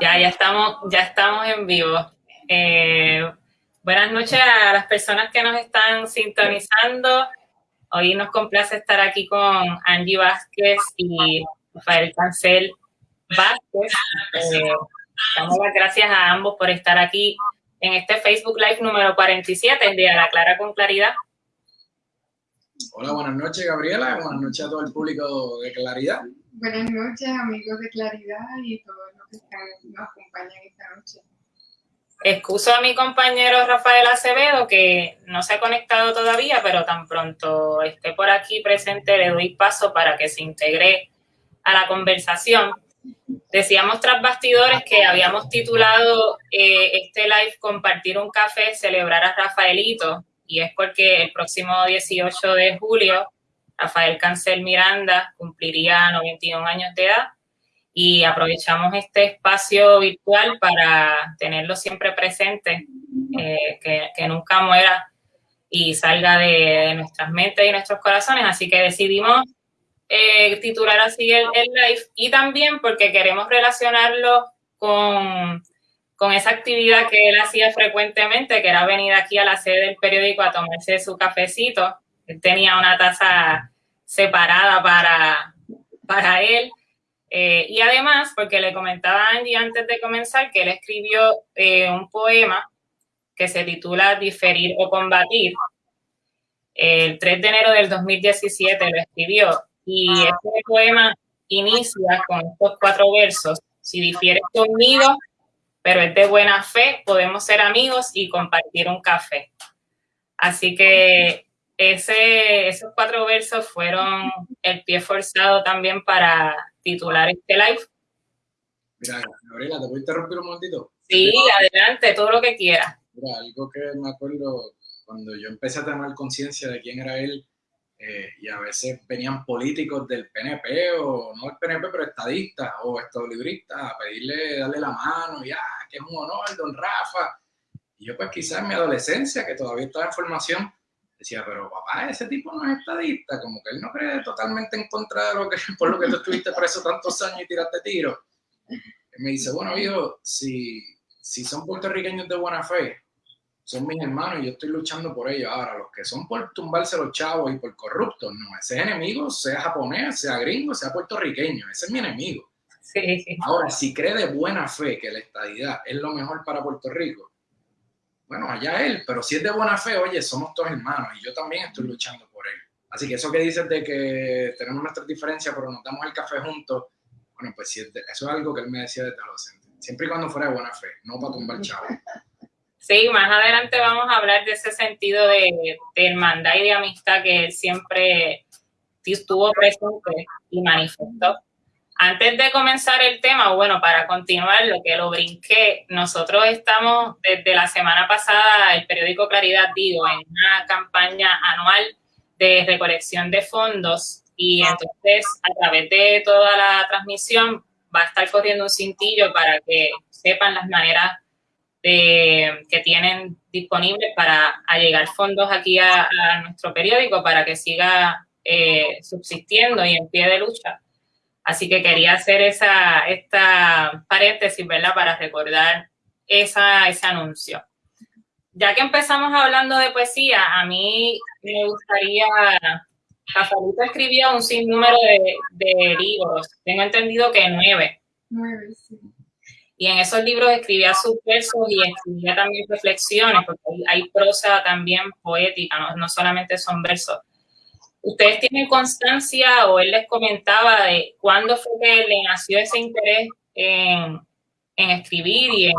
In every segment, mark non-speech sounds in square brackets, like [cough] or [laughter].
Ya, ya estamos, ya estamos en vivo. Eh, buenas noches a las personas que nos están sintonizando. Hoy nos complace estar aquí con Angie Vázquez y Rafael Cancel Vázquez. Eh, damos las gracias a ambos por estar aquí en este Facebook Live número 47, el día de la Clara con Claridad. Hola, buenas noches, Gabriela. Buenas noches a todo el público de Claridad. Buenas noches, amigos de Claridad y todos los que están, nos acompañan esta noche. Excuso a mi compañero Rafael Acevedo, que no se ha conectado todavía, pero tan pronto esté por aquí presente, le doy paso para que se integre a la conversación. Decíamos tras bastidores que habíamos titulado eh, este live Compartir un café, celebrar a Rafaelito, y es porque el próximo 18 de julio Rafael Cancel Miranda cumpliría 91 años de edad y aprovechamos este espacio virtual para tenerlo siempre presente, eh, que, nunca muera y salga de, nuestras mentes y nuestros corazones. Así que decidimos eh, titular así el, live y también porque queremos relacionarlo con, con esa actividad que él hacía frecuentemente, que era venir aquí a la sede del periódico a tomarse su cafecito. Él tenía una taza separada para, para él. Eh, y además, porque le comentaba Angie antes de comenzar que él escribió eh, un poema que se titula Diferir o Combatir. El 3 de enero del 2017 lo escribió y este poema inicia con estos cuatro versos. Si difieres conmigo, pero es de buena fe, podemos ser amigos y compartir un café. Así que ese, esos cuatro versos fueron el pie forzado también para titular este live. Mira, Gabriela, ¿te puedo interrumpir un momentito? Sí, adelante, todo lo que quieras. Mira, algo que me acuerdo cuando yo empecé a tener conciencia de quién era él, eh, y a veces venían políticos del PNP, o no el PNP, pero estadistas o estadolibristas, a pedirle, darle la mano, ya, que es un honor, don Rafa. Y yo pues quizás en mi adolescencia, que todavía estaba en formación, decía, pero papá, ese tipo no es estadista, como que él no cree totalmente en contra de lo que, [laughs] por lo que tú estuviste preso tantos años y tiraste tiros. me dice, bueno, hijo, si, si son puertorriqueños de buena fe, son mis hermanos y yo estoy luchando por ellos. Ahora, los que son por tumbarse los chavos y por corruptos, no, ese es enemigo, sea japonés, sea gringo, sea puertorriqueño, ese es mi enemigo. Sí. Ahora, si cree de buena fe que la estadidad es lo mejor para Puerto Rico, bueno, allá él, pero si es de buena fe, oye, somos todos hermanos y yo también estoy luchando por él. Así que eso que dices de que tenemos nuestras diferencias, pero nos damos el café juntos, bueno, pues eso es algo que él me decía desde adolescente. Siempre y cuando fuera de buena fe, no para tumbar chavo. Sí, más adelante vamos a hablar de ese sentido de, hermandad y de amistad que siempre estuvo presente y manifestó. Antes de comenzar el tema, bueno, para continuar lo que lo brinqué, nosotros estamos desde la semana pasada, el periódico Claridad Digo, en una campaña anual de recolección de fondos y entonces a través de toda la transmisión va a estar corriendo un cintillo para que sepan las maneras de, que tienen disponibles para allegar fondos aquí a, nuestro periódico para que siga eh, subsistiendo y en pie de lucha. Así que quería hacer esa, esta paréntesis, ¿verdad? Para recordar esa, ese anuncio. Ya que empezamos hablando de poesía, a mí me gustaría, Rafaelito escribió un sinnúmero de, de libros, tengo entendido que nueve. Nueve, sí. Y en esos libros escribía sus versos y escribía también reflexiones, porque hay, prosa también poética, no, no solamente son versos. ¿Ustedes tienen constancia o él les comentaba de cuándo fue que le nació ese interés en, escribir y en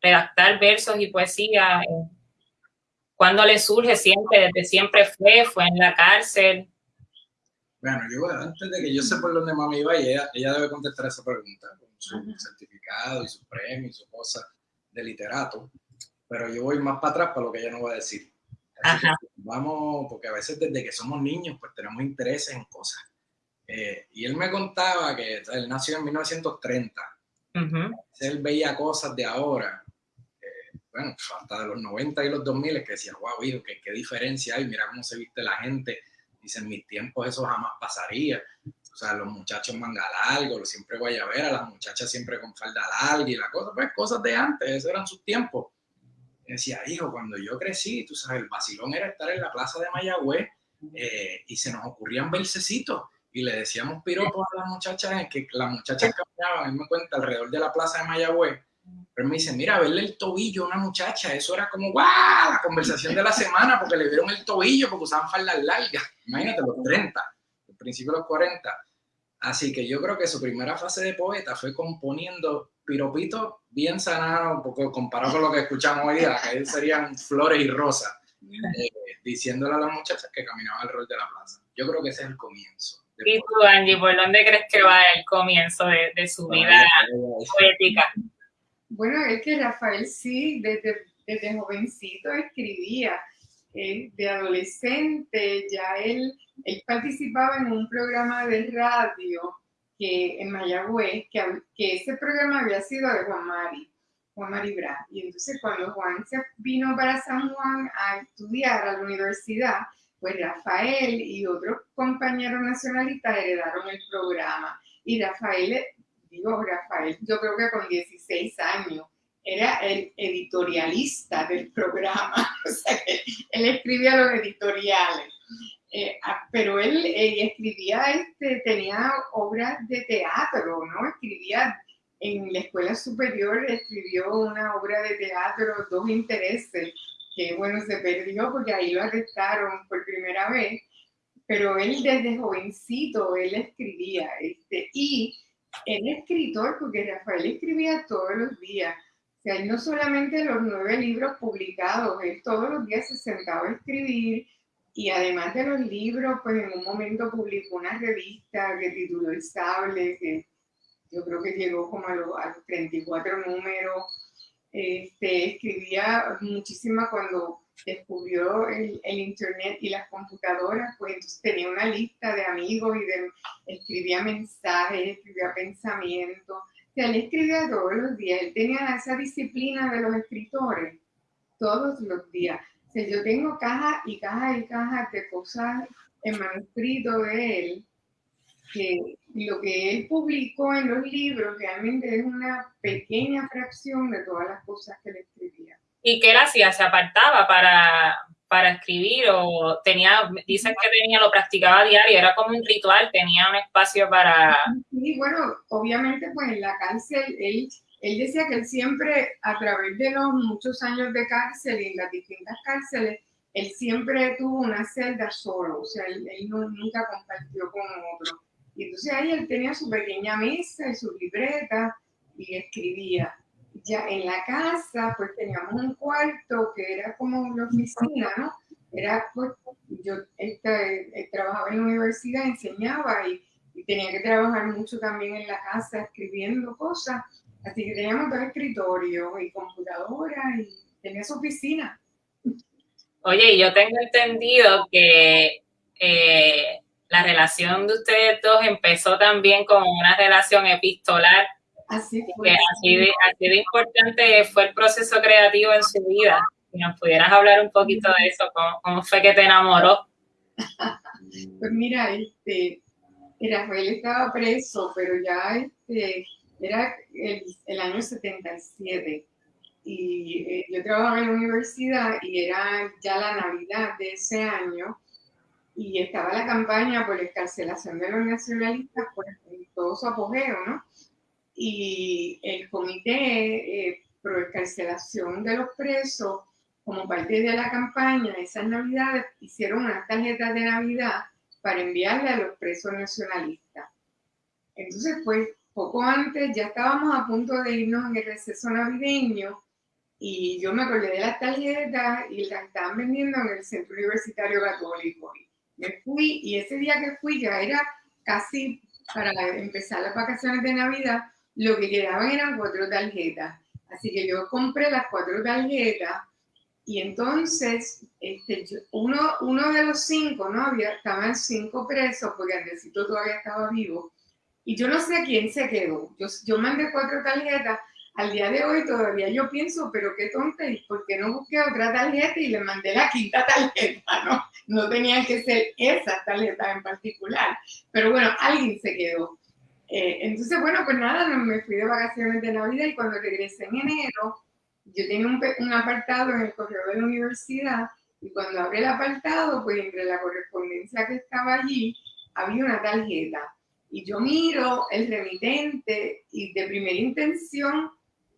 redactar versos y poesía? ¿Cuándo le surge siempre? ¿Desde siempre fue? ¿Fue en la cárcel? Bueno, yo antes de que yo sé por dónde mami iba, ella, ella debe contestar esa pregunta su certificado y su premio y su cosa de literato. Pero yo voy más para atrás para lo que ella no va a decir vamos, porque a veces desde que somos niños, pues tenemos intereses en cosas. Eh, y él me contaba que él nació en 1930. Él veía cosas de ahora, eh, bueno, hasta de los 90 y los 2000, que decía, wow, hijo, ¿qué, diferencia hay, mira cómo se viste la gente. Dice, en mis tiempos eso jamás pasaría. O sea, los muchachos manga largo, siempre guayabera, las muchachas siempre con falda larga y la cosa, pues cosas de antes, esos eran sus tiempos. Y decía, hijo, cuando yo crecí, tú sabes, el vacilón era estar en la plaza de Mayagüez eh, y se nos ocurrían versecitos y le decíamos piropos a las muchachas, que las muchachas caminaban, él me cuenta, alrededor de la plaza de Mayagüez, pero me dice, mira, verle el tobillo a una muchacha, eso era como, ¡guau! La conversación de la semana, porque le vieron el tobillo, porque usaban faldas largas. Imagínate, los 30, el principio de los 40. Así que yo creo que su primera fase de poeta fue componiendo piropitos bien sanados, porque comparado con lo que escuchamos hoy día, que serían flores y rosas, eh, diciéndole a las muchachas que caminaban al rol de la plaza. Yo creo que ese es el comienzo. ¿Y tú, Angie, por dónde crees que va el comienzo de, su vida poética? Bueno, es que Rafael sí, desde, desde jovencito escribía. De adolescente ya él, él participaba en un programa de radio que, en Mayagüez, que, que ese programa había sido de Juan Mari, Juan Mari Bra. Y entonces cuando Juan se vino para San Juan a estudiar a la universidad, pues Rafael y otros compañeros nacionalistas heredaron el programa. Y Rafael, digo Rafael, yo creo que con 16 años, era el editorialista del programa, [laughs] o sea que él escribía los editoriales. Eh, ah, pero él eh, escribía, este, tenía obras de teatro, ¿no? Escribía en la escuela superior, escribió una obra de teatro, Dos Intereses, que bueno, se perdió porque ahí lo arrestaron por primera vez, pero él desde jovencito, él escribía, este, y él escritor porque Rafael escribía todos los días, sea, no solamente los nueve libros publicados, él todos los días se sentaba a escribir, y además de los libros, pues en un momento publicó una revista que tituló El Sable, que yo creo que llegó como a los, a los 34 números, este, escribía muchísimo cuando descubrió el, internet y las computadoras, pues entonces tenía una lista de amigos y de, escribía mensajes, escribía pensamientos, sea, él escribía todos los días, él tenía esa disciplina de los escritores, todos los días. O yo tengo cajas y cajas y cajas de cosas en manuscrito de él, que lo que él publicó en los libros realmente es una pequeña fracción de todas las cosas que él escribía. ¿Y qué él hacía? ¿Se apartaba para, para escribir o tenía, dicen que tenía, lo practicaba diario, era como un ritual, tenía un espacio para... Sí, bueno, obviamente pues en la cárcel él, él decía que él siempre, a través de los muchos años de cárcel y en las distintas cárceles, él siempre tuvo una celda solo, o sea, él, él nunca compartió con otro. Y entonces ahí él tenía su pequeña mesa y su libreta y escribía. Ya en la casa, pues teníamos un cuarto que era como una oficina, ¿no? Era, pues, yo este, trabajaba en la universidad, enseñaba y, y, tenía que trabajar mucho también en la casa escribiendo cosas. Así que teníamos dos escritorios y computadora y tenía su oficina. Oye, yo tengo entendido que eh, la relación de ustedes dos empezó también como una relación epistolar. Así fue. Así de, así de importante fue el proceso creativo en su vida. Si nos pudieras hablar un poquito de eso, ¿cómo, fue que te enamoró? pues mira, este, Rafael estaba preso, pero ya este, era el, el año 77 y eh, yo trabajaba en la universidad y era ya la Navidad de ese año y estaba la campaña por la escarcelación de los nacionalistas pues, en todo su apogeo, ¿no? Y el comité eh, pro escarcelación de los presos, como parte de la campaña, esas navidades hicieron unas tarjetas de Navidad para enviarle a los presos nacionalistas. Entonces, pues, poco antes ya estábamos a punto de irnos en el receso navideño y yo me acordé de las tarjetas y las estaban vendiendo en el Centro Universitario Católico me fui y ese día que fui ya era casi para empezar las vacaciones de Navidad, lo que quedaban eran cuatro tarjetas. Así que yo compré las cuatro tarjetas y entonces este, uno, de los cinco, ¿no? Había, estaban cinco presos porque Andresito todavía estaba vivo. Y yo no sé quién se quedó. Yo, mandé cuatro tarjetas al día de hoy todavía yo pienso, pero qué tonta, ¿y por qué no busqué otra tarjeta y le mandé la quinta tarjeta? No, no tenían que ser esas tarjetas en particular. Pero bueno, alguien se quedó. Eh, entonces, bueno, pues nada, me fui de vacaciones de Navidad y cuando regresé en enero, yo tenía un, un apartado en el correo de la universidad y cuando abrí el apartado, pues entre la correspondencia que estaba allí, había una tarjeta. Y yo miro el remitente y de primera intención,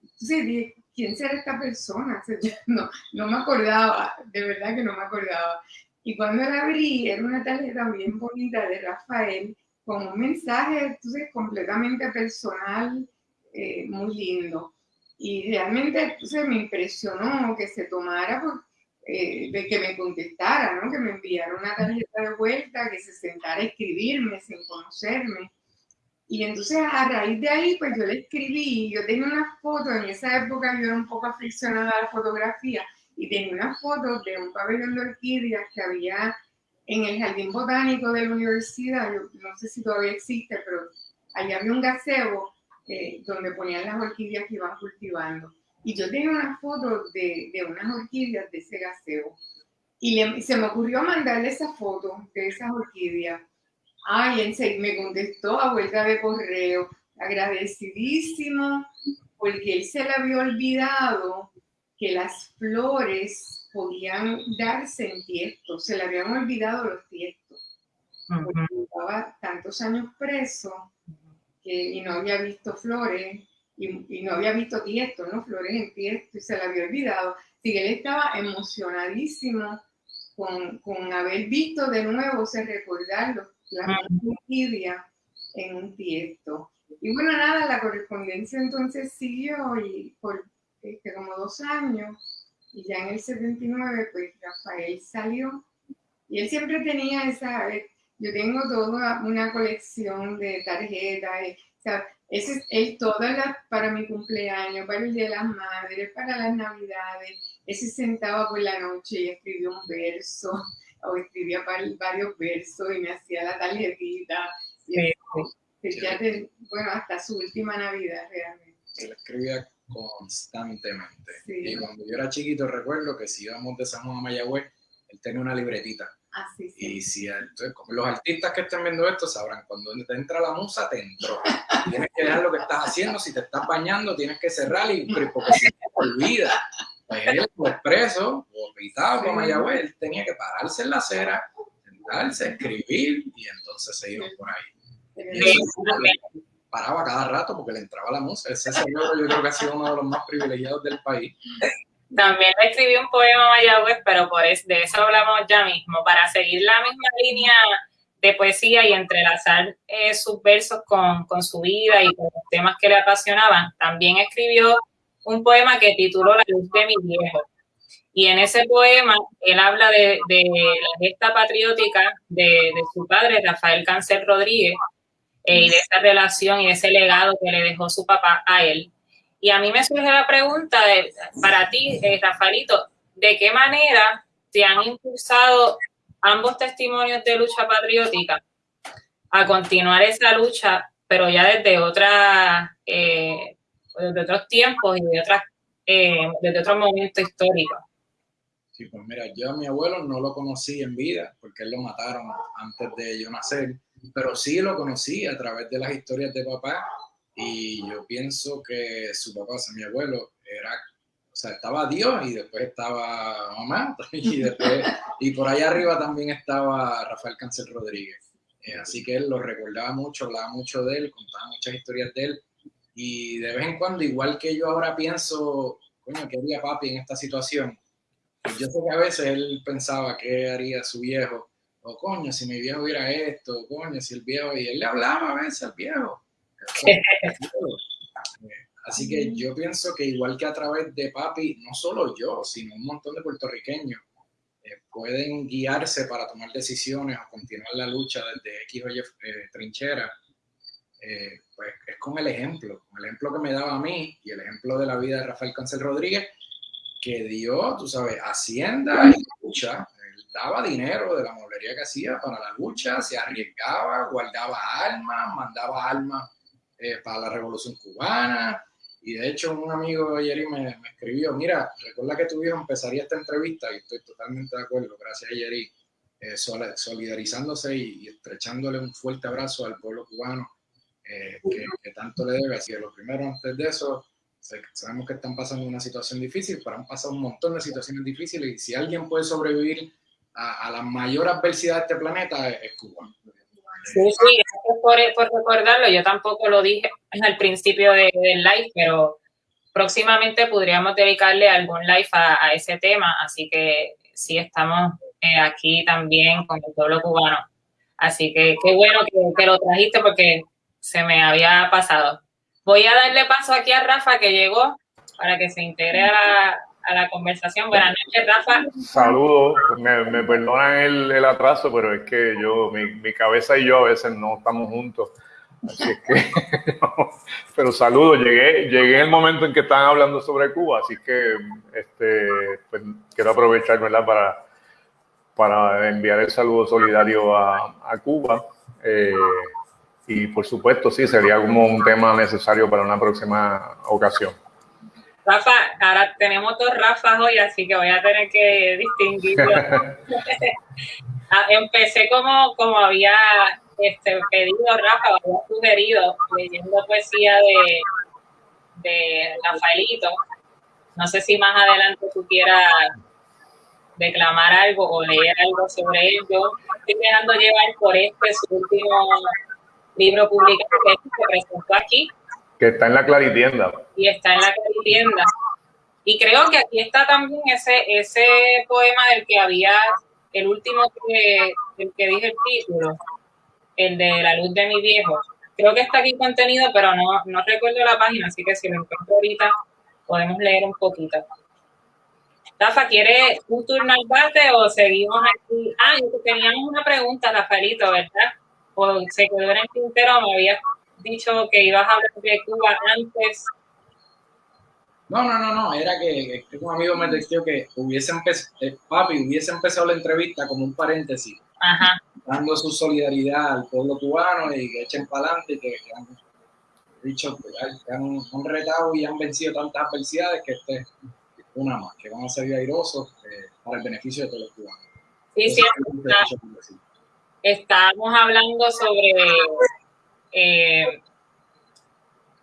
entonces dije, ¿quién será esta persona? [laughs] no, no me acordaba, de verdad que no me acordaba. Y cuando la abrí, era una tarjeta bien bonita de Rafael, con un mensaje, entonces, completamente personal, eh, muy lindo. Y realmente, entonces, me impresionó que se tomara pues, eh, que me contestara, ¿no? que me enviara una tarjeta de vuelta, que se sentara a escribirme sin conocerme. Y entonces a raíz de ahí, pues yo le escribí, yo tenía unas fotos, en esa época yo era un poco aficionada a la fotografía, y tenía unas fotos de un pabellón de orquídeas que había en el jardín botánico de la universidad, no sé si todavía existe, pero allá había un gazebo eh, donde ponían las orquídeas que iban cultivando. Y yo tenía una foto de, de unas orquídeas de ese gaseo. Y se me ocurrió mandarle esa foto de esas orquídeas. Ay, me contestó a vuelta de correo, agradecidísimo, porque él se le había olvidado que las flores podían darse en tiesto, se le habían olvidado los tiestos, porque estaba tantos años preso que, y no había visto flores y, no había visto tiesto, ¿no? Flores en tiesto y se le había olvidado. Así que él estaba emocionadísimo con, con haber visto de nuevo, se recordar los, las en un tiesto. Y bueno, nada, la correspondencia entonces siguió y por este, como dos años y ya en el 79 pues Rafael salió y él siempre tenía esa, yo tengo toda una colección de tarjetas, o sea, ese es él todas las, para mi cumpleaños, para el Día de las Madres, para las Navidades, él se sentaba por la noche y escribía un verso, o escribía varios versos y me hacía la tarjetita. Y bueno, hasta su última Navidad realmente. Escribía constantemente. Y cuando yo era chiquito recuerdo que si íbamos de San Juan a Mayagüez, él tenía una libretita y si los artistas que estén viendo esto sabrán, cuando te entra la musa, te entró. [laughs] Tienes que dejar lo que estás haciendo, si te estás bañando, tienes que cerrar, y, porque si te olvida. Pues él, como expreso, o pitado, como Mayagüez, él tenía que pararse en la acera, sentarse, escribir, y entonces se iba por ahí. Paraba cada rato porque le entraba la musa. Ese señor yo creo que ha sido uno de los más privilegiados del país. También le escribí un poema a Mayagüez, pero por eso, de eso hablamos ya mismo, para seguir la misma línea de poesía y entrelazar eh, sus versos con, con, su vida y con los temas que le apasionaban. También escribió un poema que tituló La luz de mi viejo. Y en ese poema él habla de, de la gesta patriótica de, de, su padre, Rafael Cáncer Rodríguez, eh, y de esa relación y de ese legado que le dejó su papá a él. Y a mí me surge la pregunta de, para ti, eh, Rafaelito, ¿de qué manera te han impulsado ambos testimonios de lucha patriótica a continuar esa lucha, pero ya desde otra, eh, desde otros tiempos y de otras, eh, desde otros momentos históricos? Sí, pues mira, yo a mi abuelo no lo conocí en vida, porque él lo mataron antes de yo nacer, pero sí lo conocí a través de las historias de papá y yo pienso que su papá, o sea, mi abuelo, era, o sea, estaba Dios y después estaba mamá [laughs] y después, y por allá arriba también estaba Rafael Cáncer Rodríguez. Eh, así que él lo recordaba mucho, hablaba mucho de él, contaba muchas historias de él. Y de vez en cuando, igual que yo ahora pienso, coño, ¿qué haría papi en esta situación? Yo sé que a veces él pensaba qué haría su viejo, o coño, si mi viejo hubiera esto, coño, si el viejo, y él le hablaba a veces al viejo, [laughs] Así que yo pienso que igual que a través de papi, no solo yo, sino un montón de puertorriqueños eh, pueden guiarse para tomar decisiones o continuar la lucha desde X o Y eh, trinchera, eh, pues es con el ejemplo, con el ejemplo que me daba a mí y el ejemplo de la vida de Rafael Cancel Rodríguez, que dio, tú sabes, hacienda y lucha, daba dinero de la molería que hacía para la lucha, se arriesgaba, guardaba armas, mandaba armas eh, para la revolución cubana Y de hecho, un amigo Yeri me, me escribió: Mira, recuerda que tu hijo empezaría esta entrevista, y estoy totalmente de acuerdo, gracias Yeri, eh, solidarizándose y, estrechándole un fuerte abrazo al pueblo cubano eh, que, tanto le debe. Así que lo primero, antes de eso, sabemos que están pasando una situación difícil, pero han pasado un montón de situaciones difíciles y si alguien puede sobrevivir a, la mayor adversidad de este planeta es, Cuba. Sí, sí, por, por, recordarlo. Yo tampoco lo dije al principio del live, pero próximamente podríamos dedicarle algún live a, ese tema, así que sí estamos eh, aquí también con el pueblo cubano. Así que qué bueno que, que, lo trajiste porque se me había pasado. Voy a darle paso aquí a Rafa que llegó para que se integre a la, a la conversación. Buenas noches, Rafa. Saludos, me, me perdonan el, el, atraso, pero es que yo, mi, mi, cabeza y yo a veces no estamos juntos. Así es que, [laughs] pero saludos, llegué, llegué el momento en que estaban hablando sobre Cuba, así que este, pues, quiero aprovechar ¿verdad? Para, para enviar el saludo solidario a, a Cuba. Eh, y por supuesto, sí, sería como un tema necesario para una próxima ocasión. Rafa, ahora tenemos dos Rafas hoy, así que voy a tener que distinguirlo. [laughs] Ah, empecé como, como había este, pedido Rafa, había sugerido, leyendo poesía de, de Rafaelito. No sé si más adelante tú quieras declamar algo o leer algo sobre ello. Estoy dejando llevar por este su último libro publicado que se presentó aquí, que está en la Claritienda. Y está en la Claritienda. Y creo que aquí está también ese, ese poema del que había, el último que, el que dije el título, el de La luz de mi viejo. Creo que está aquí contenido, pero no, no recuerdo la página, así que si lo encuentro ahorita podemos leer un poquito. Rafa, ¿quiere un turno al bate o seguimos aquí? Ah, teníamos una pregunta, Rafaelito, ¿verdad? O se quedó en el tintero, me había dicho que ibas a hablar de Cuba antes. No, no, no, no, era que, un amigo me dijo que hubiese empezado, eh, papi hubiese empezado la entrevista como un paréntesis, dando su solidaridad al pueblo cubano y que echen para adelante y que, han dicho que han, retado y han vencido tantas adversidades que este es una más, que van a ser airosos eh, para el beneficio de todos los cubanos. Sí, sí, estamos hablando sobre eh,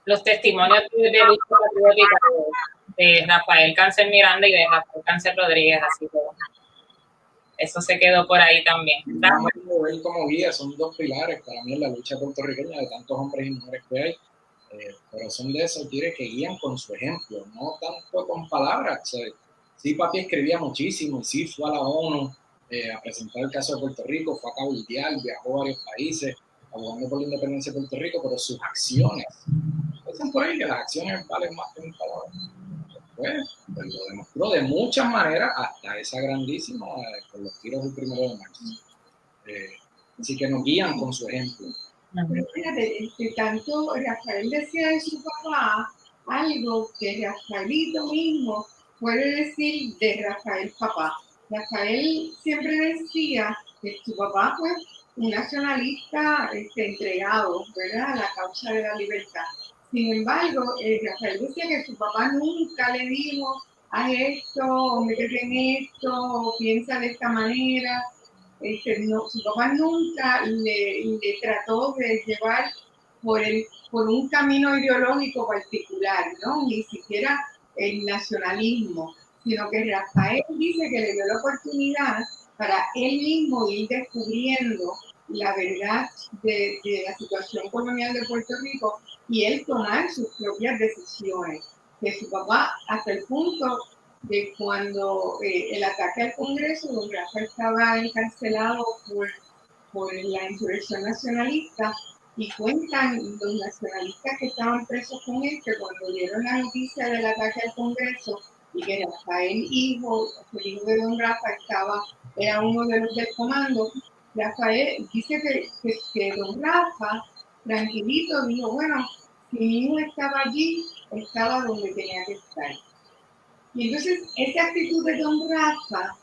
los testimonios de lucha patriótica de, Rafael Cáncer Miranda y de Rafael Cáncer Rodríguez, así que eso se quedó por ahí también. Él como guía son dos pilares para mí en la lucha puertorriqueña de tantos hombres y mujeres que hay, eh, pero son de esos tigres que guían con su ejemplo, no tanto con palabras. sí, papi escribía muchísimo y sí fue a la ONU eh, a presentar el caso de Puerto Rico, fue a Cabo viajó a varios países, abogando por la independencia de Puerto Rico, pero sus acciones, dicen por ahí que las acciones valen más que un palabra. Pues, pues, lo demostró de muchas maneras hasta esa grandísima eh, con los tiros del primero de marzo. Eh, así que nos guían con su ejemplo. Pero fíjate, que tanto Rafael decía de su papá algo que Rafaelito mismo puede decir de Rafael papá. Rafael siempre decía que su papá fue un nacionalista este, entregado ¿verdad? a la causa de la libertad. Sin embargo, eh, Rafael decía que su papá nunca le dijo, haz esto, métete en esto, piensa de esta manera. Este, no, su papá nunca le, trató de llevar por, por un camino ideológico particular, ¿no? ni siquiera el nacionalismo, sino que Rafael dice que le dio la oportunidad para él mismo ir descubriendo la verdad de, la situación colonial de Puerto Rico y él tomar sus propias decisiones. Que su papá, hasta el punto de cuando eh, el ataque al Congreso, don Rafa estaba encarcelado por, por la insurrección nacionalista, y cuentan los nacionalistas que estaban presos con él que cuando dieron la noticia del ataque al Congreso y que Rafael, hijo, el hijo de don Rafa, estaba era uno de los del comando, Rafael dice que, que, don Rafa, tranquilito, dijo, bueno, si mi hijo estaba allí, estaba donde tenía que estar. Y entonces, esa actitud de don Rafa,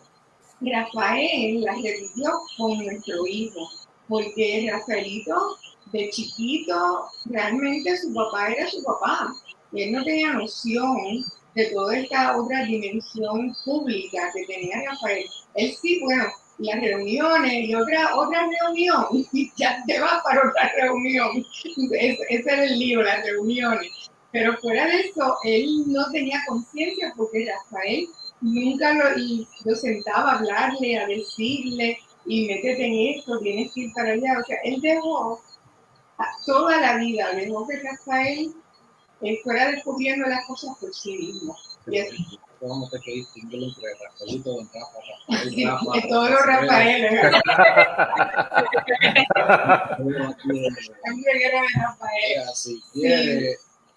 Rafael la revivió con nuestro hijo, porque Rafaelito, de chiquito, realmente su papá era su papá. y él no tenía noción de toda esta otra dimensión pública que tenía Rafael. Él sí, bueno, las reuniones y otra, otra reunión, [laughs] ya te vas para otra reunión. Ese, era el libro, las reuniones. Pero fuera de eso, él no tenía conciencia porque Rafael nunca lo, sentaba a hablarle, a decirle, y métete en esto, tienes que ir para allá. O sea, él dejó toda la vida, dejó que Rafael él fuera descubriendo las cosas por sí mismo. Vamos a tener que distinguirlo entre Rafaelito, Don Rafa, Rafael, todos los Rafaeles. [laughs] De Rafael. Si quiere,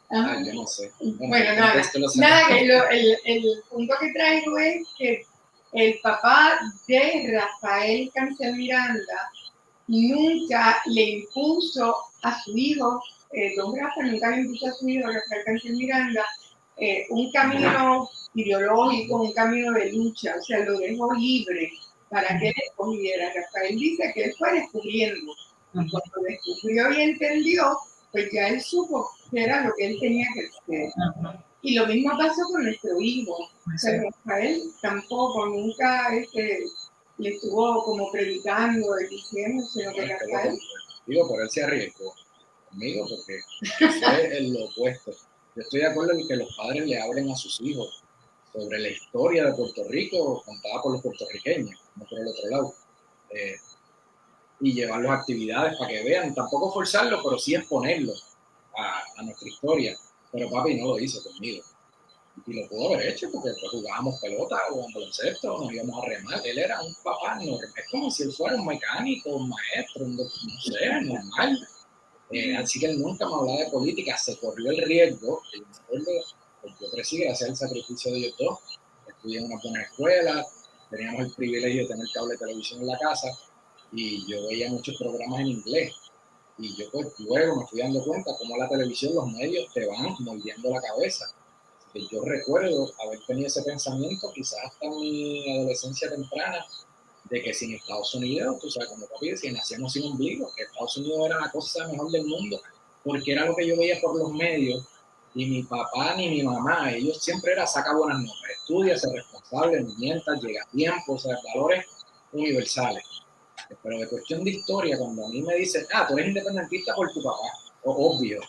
Ajá. ah, yo no sé. Bueno, nada, Nada, que lo- el, el punto que traigo es que el papá de Rafael Cancel Miranda nunca le impuso a su hijo, eh, don Rafa nunca le impuso a su hijo, Rafael Cancel Miranda, eh, un camino ideológico, un camino de lucha, o sea, lo dejó libre para que él escogiera. Rafael dice que él fue descubriendo. Y cuando descubrió y entendió, pues ya él supo que era lo que él tenía que hacer. Y lo mismo pasó con nuestro hijo. O sea, Rafael tampoco, nunca este, le estuvo como predicando, diciendo, sino que Rafael, Digo, por él se arriesgó conmigo porque fue el lo opuesto. Yo estoy de acuerdo en que los padres le hablen a sus hijos sobre la historia de Puerto Rico contada por los puertorriqueños, no por el otro lado. Eh, y llevarlos a actividades para que vean, tampoco forzarlos, pero sí exponerlos a, nuestra historia. Pero papi no lo hizo conmigo. Y lo pudo haber hecho porque pues, jugábamos pelota o baloncesto, nos íbamos a remar. Él era un papá normal, es como si él fuera un mecánico, un maestro, un, no sé, normal. Eh, así que nunca me hablaba de política, se corrió el riesgo. y me acuerdo, pues, yo crecí gracias al sacrificio de ellos dos. Estudié en una buena escuela, teníamos el privilegio de tener cable de televisión en la casa y yo veía muchos programas en inglés. Y yo pues luego me fui dando cuenta cómo la televisión, los medios te van moldeando la cabeza. Yo recuerdo haber tenido ese pensamiento quizás hasta mi adolescencia temprana de que sin Estados Unidos, tú sabes, como papi decía, nacíamos sin ombligo, que Estados Unidos era la cosa mejor del mundo, porque era lo que yo veía por los medios, y mi papá ni mi mamá, ellos siempre era saca buenas notas, estudia, ser responsable, no mientas, llega a tiempo, o sea, valores universales. Pero de cuestión de historia, cuando a mí me dicen, ah, tú eres independentista por tu papá, obvio.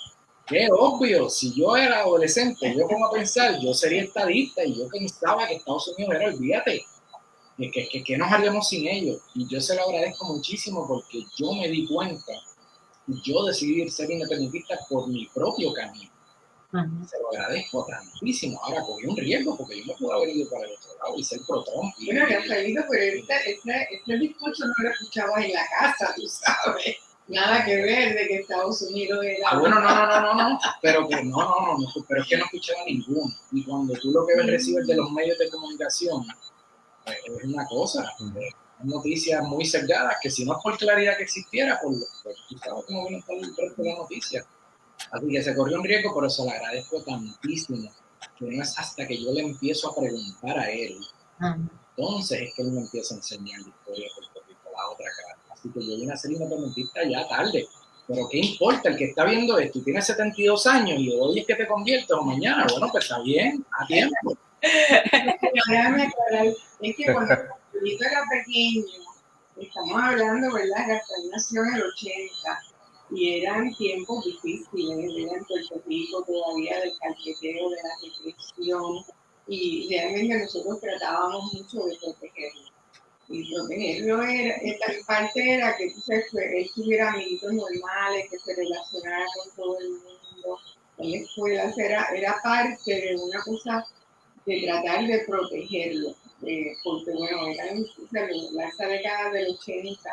Qué obvio, si yo era adolescente, yo como a pensar, yo sería estadista y yo pensaba que Estados Unidos era, olvídate, que, que, que, que nos haríamos sin ellos. Y yo se lo agradezco muchísimo porque yo me di cuenta y yo decidí ser independentista por mi propio camino. Se lo agradezco tantísimo. Ahora cogí un riesgo porque yo me pude haber ido para el otro lado y ser pro Trump. y- bueno, Rafaelito, pero este, este, este discurso no lo escuchabas en la casa, tú sabes. Nada que ver de que Estados Unidos era... Ah, bueno, no, no, no, no, no, pero que no, no, no, no, pero es que no escuchaba ninguno. Y cuando tú lo que ves recibes de los medios de comunicación, pues, es una cosa, noticias muy cerradas que si no es por claridad que existiera, pues, pues tú sabes cómo viene todo el resto de la noticia. Así que se corrió un riesgo, pero se lo agradezco tantísimo, que no es hasta que yo le empiezo a preguntar a él, entonces es que él me empieza a enseñar la historia de Puerto Rico, la otra cara. Así que yo vine a ser independentista ya tarde. Pero ¿qué importa? El que está viendo esto y tiene 72 años y hoy es que te conviertes o mañana, bueno, pues está bien, a tiempo. Déjame aclarar, es que cuando Rafaelito [laughs] era pequeño, estamos hablando, ¿verdad? Rafael nació en el 80 y eran tiempos difíciles, era en Puerto Rico todavía del calqueteo, de la represión y realmente nosotros tratábamos mucho de protegerlo. Y protegerlo era, esta parte era que que él tuviera amiguitos normales, que se relacionara con todo el mundo en la escuela, era, era parte de una cosa de tratar de protegerlo, eh, porque bueno, eran o sea, la esa década del 80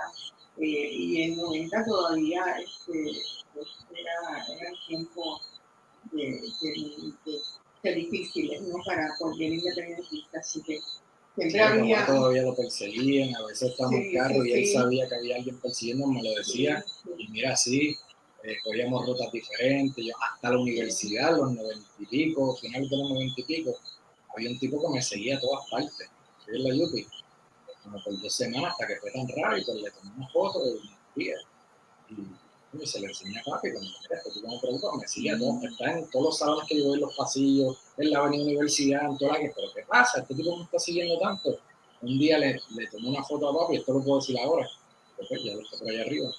eh, y el 90 todavía este, pues, era, era tiempo de, de, de- difíciles ¿no? para cualquier independentista, así que siempre papá había... todavía lo perseguían, a veces estaba en Sí, carro sí, y él sí. sabía que había alguien persiguiendo, me lo decía. Y mira, sí, eh, cogíamos rutas diferentes, yo hasta la universidad, los noventa y pico, finales de los noventa y pico, había un tipo que me seguía a todas partes, yo en la Yupi, como por dos semanas hasta que fue tan raro y pues le tomé una foto y me seguía. Y Y se le enseña a papi, cuando este tipo me pregunta, me sigue a todos, está en todos los salones que yo voy en los pasillos, en la avenida universidad, en toda la que, pero ¿qué pasa? Este tipo me está siguiendo tanto. Un día le, le tomé una foto a papi, esto lo puedo decir ahora, porque ya lo está por allá arriba.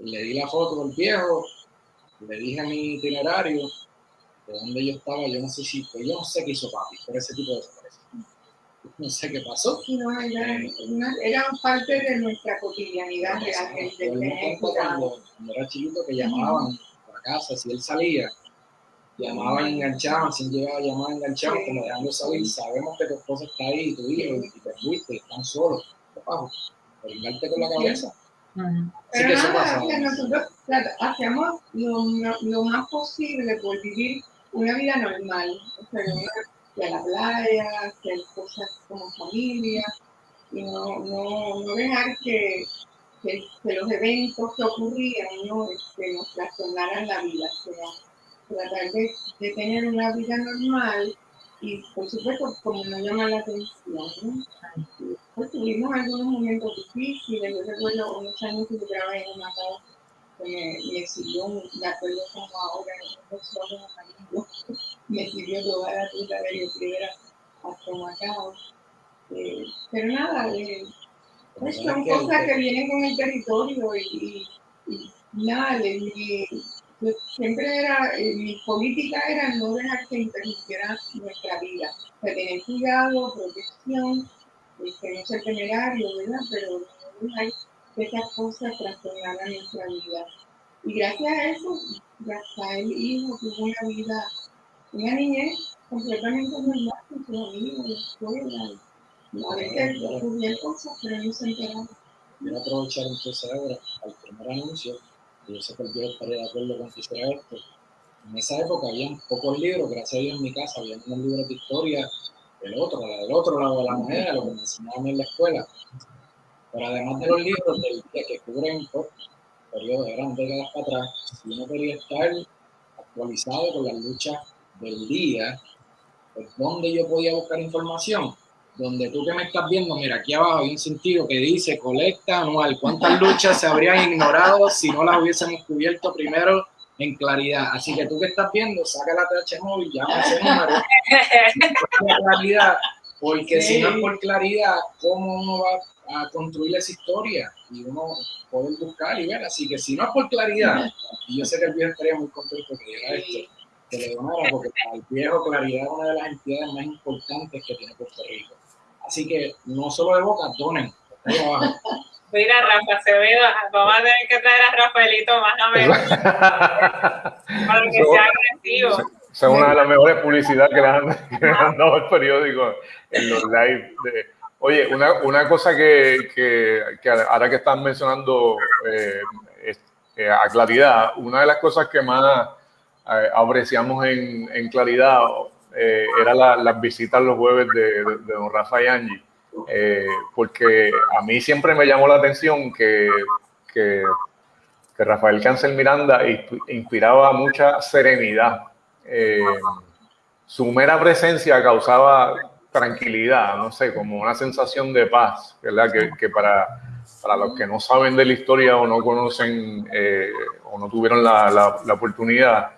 Le di la foto del viejo, le dije mi itinerario, de dónde yo estaba, yo no sé si, pues yo no sé qué hizo papi, pero ese tipo de no sé qué pasó. No, era, una, eran parte de nuestra cotidianidad de la gente. Cuando, cuando era chiquito que llamaban a casa, si él salía, llamaban, enganchaban, si él llegaba a llamar, enganchaban, como dejando saber, sabemos que tu esposa está ahí, tu hijo, y te fuiste, están solos, ¿qué pasa? Por con la cabeza. Pero nada, que nosotros hacíamos lo, lo, más posible por vivir una vida normal. O sea, que a la playa, hacer cosas como familia, y no, no, no dejar que, que, los eventos que ocurrían ¿no? este, nos trastornaran la vida, sino tratar de, de, tener una vida normal y por supuesto como no llama la atención. Pues tuvimos algunos momentos difíciles, yo recuerdo unos años que yo trabajé en una casa me, me sirvió, de acuerdo como ahora, no solo amigos, [laughs] me sirvió toda la ruta de Río Piedra hasta Macao. Eh, pero nada, eh, pues son cosas que vienen con el territorio y, y, y nada, mi, siempre era, eh, mi política era no dejar que interrumpiera nuestra vida, o sea, tener cuidado, protección, que no ser temerario, ¿verdad? Pero no dejar esas cosas trastornaran nuestra vida. Y gracias a eso, Rafael Hijo tuvo una vida, una niñez completamente normal con sus amigos, la escuela. A veces ocurrían cosas, pero no se enteraban. Quiero aprovechar entonces ahora al primer anuncio, que yo sé que el Dios estaría de acuerdo con que hiciera esto. En esa época había pocos libros, gracias a Dios en mi casa había unos libros de historia, el otro, del otro lado de la moneda, lo que me enseñaban en la escuela. Pero además de los libros del día que cubren por periodos de grandes décadas para atrás, si uno quería estar actualizado con las luchas del día, pues ¿dónde yo podía buscar información? Donde tú que me estás viendo, mira, aquí abajo hay un sentido que dice colecta anual, cuántas [laughs] luchas se habrían ignorado si no las hubiésemos cubierto primero en claridad. Así que tú que estás viendo, saca la TH móvil, llama ese número. [laughs] claridad, porque si no es por claridad, ¿cómo uno va a construir esa historia y uno puede buscar y ver. Así que si no es por claridad, y yo sé que el viejo estaría muy contento que diera esto, que le donara, porque para el viejo Claridad es una de las entidades más importantes que tiene Puerto Rico. Así que no solo de boca, donen. Mira, Rafa Acevedo, vamos a tener que traer a Rafaelito más a menos [laughs] para que sea agresivo. Es una de las mejores publicidades que le han, dado el periódico en los live de, Oye, una, una cosa que, que, ahora que están mencionando eh, eh, a claridad, una de las cosas que más eh, apreciamos en, en claridad era las la visitas los jueves de, de, don Rafa y Angie, porque a mí siempre me llamó la atención que, que, que Rafael Cancel Miranda inspiraba mucha serenidad. su mera presencia causaba tranquilidad, no sé, como una sensación de paz, ¿verdad? Que, para, para, los que no saben de la historia o no conocen eh, o no tuvieron la, la, oportunidad,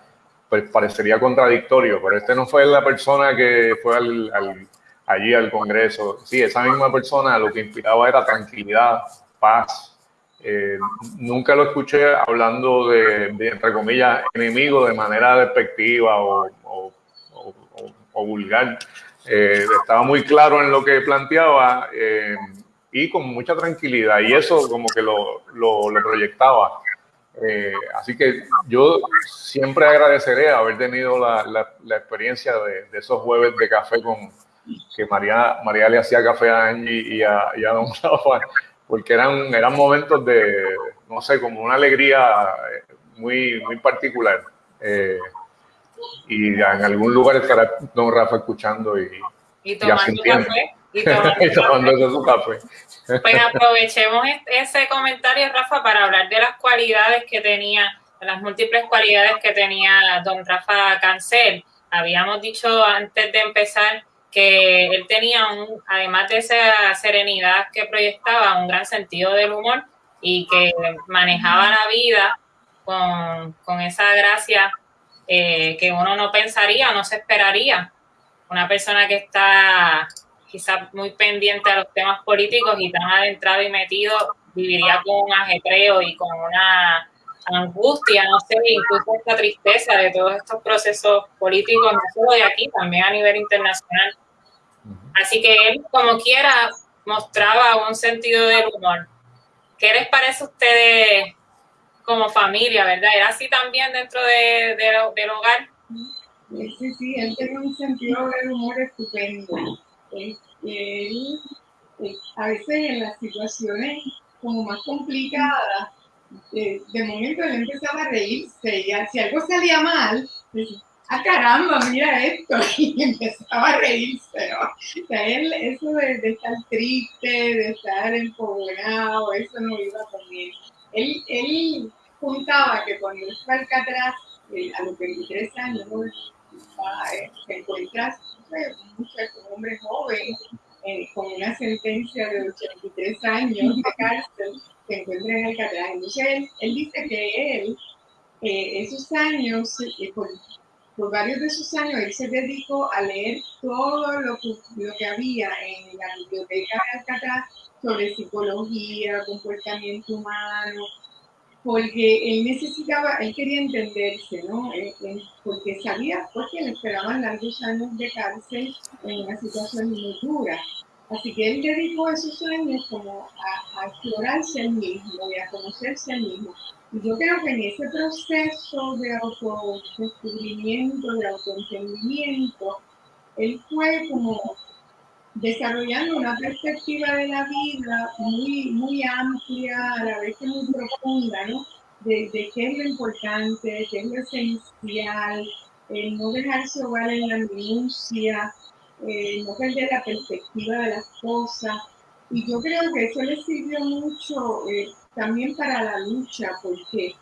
pues parecería contradictorio, pero este no fue la persona que fue al, allí al Congreso. Sí, esa misma persona lo que inspiraba era tranquilidad, paz. Eh, nunca lo escuché hablando de, entre comillas, enemigo de manera despectiva o, o, o vulgar. Eh, estaba muy claro en lo que planteaba eh, y con mucha tranquilidad y eso como que lo, lo, proyectaba. Eh, así que yo siempre agradeceré haber tenido la, la, experiencia de, de, esos jueves de café con que María, María le hacía café a Angie y a, y a Don [laughs] Rafa, porque eran, eran momentos de, no sé, como una alegría muy, muy particular y en algún lugar estará don Rafa escuchando y, y tomando café. Y [laughs] tomando, su café. Pues aprovechemos ese comentario, Rafa, para hablar de las cualidades que tenía, de las múltiples cualidades que tenía don Rafa Cancel. Habíamos dicho antes de empezar que él tenía, un, además de esa serenidad que proyectaba, un gran sentido del humor y que manejaba la vida con, con esa gracia eh, que uno no pensaría, no se esperaría. Una persona que está quizás muy pendiente a los temas políticos y tan adentrado y metido, viviría con un ajetreo y con una angustia, no sé, incluso esta tristeza de todos estos procesos políticos, no solo de aquí, también a nivel internacional. Así que él, como quiera, mostraba un sentido del humor. ¿Qué les parece a ustedes como familia, verdad? ¿Era así también dentro de, del hogar? Sí, sí, él tenía un sentido del humor estupendo. Él, a veces en las situaciones como más complicadas, de, momento él empezaba a reírse y si algo salía mal, decía, ah caramba, mira esto, [laughs] y empezaba a reírse, ¿no? O sea, él, eso de, estar triste, de estar empoderado, eso no iba conmigo. Él, él contaba que fue al Alcatraz, eh, a los 23 años. Eh, te encuentras un hombre joven eh, con una sentencia de 83 años de cárcel se encuentra en Alcatraz. Entonces él, él dice que él, eh, esos años, eh, por, por, varios de esos años, él se dedicó a leer todo lo que, lo que había en la biblioteca de Alcatraz sobre psicología, comportamiento humano, porque él necesitaba, él quería entenderse, ¿no? porque sabía porque le esperaban largos años de cárcel en una situación muy dura. Así que él dedicó esos años como a, a explorarse él mismo y a conocerse él mismo. Y yo creo que en ese proceso de autodescubrimiento, de autoentendimiento, él fue como desarrollando una perspectiva de la vida muy, muy amplia, a la vez que muy profunda, ¿no? De, de qué es lo importante, qué es lo esencial, el no dejarse ahogar en la minucia, eh, no perder la perspectiva de las cosas. Y yo creo que eso le sirvió mucho eh, también para la lucha, porque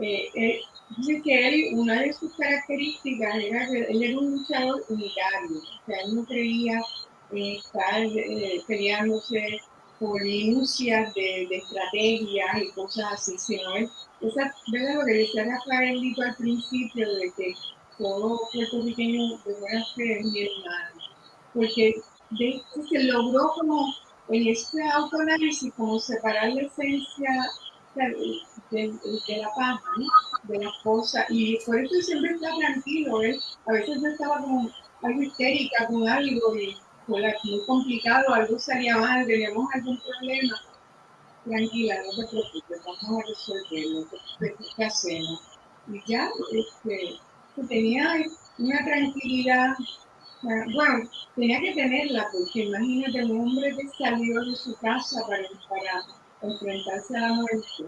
eh, dice que él, una de sus características era que él era un luchador unitario, o sea, él no creía estar peleándose por de, de, estrategias y cosas así, sino él, esa, ¿verdad? lo que decía Rafael al principio, de que todo puertorriqueño de buena fe es mi hermano porque de se logró como en este autoanálisis como separar la esencia de, la paz, de las cosas, y por eso siempre está tranquilo, ¿eh? a veces yo estaba como algo histérica con algo y muy complicado, algo salía mal, teníamos algún problema, tranquila, no te preocupes, vamos a resolverlo, ¿qué hacemos? Y ya, este, tenía una tranquilidad bueno, tenía que tenerla, porque imagínate un hombre que salió de su casa para, para enfrentarse a la muerte,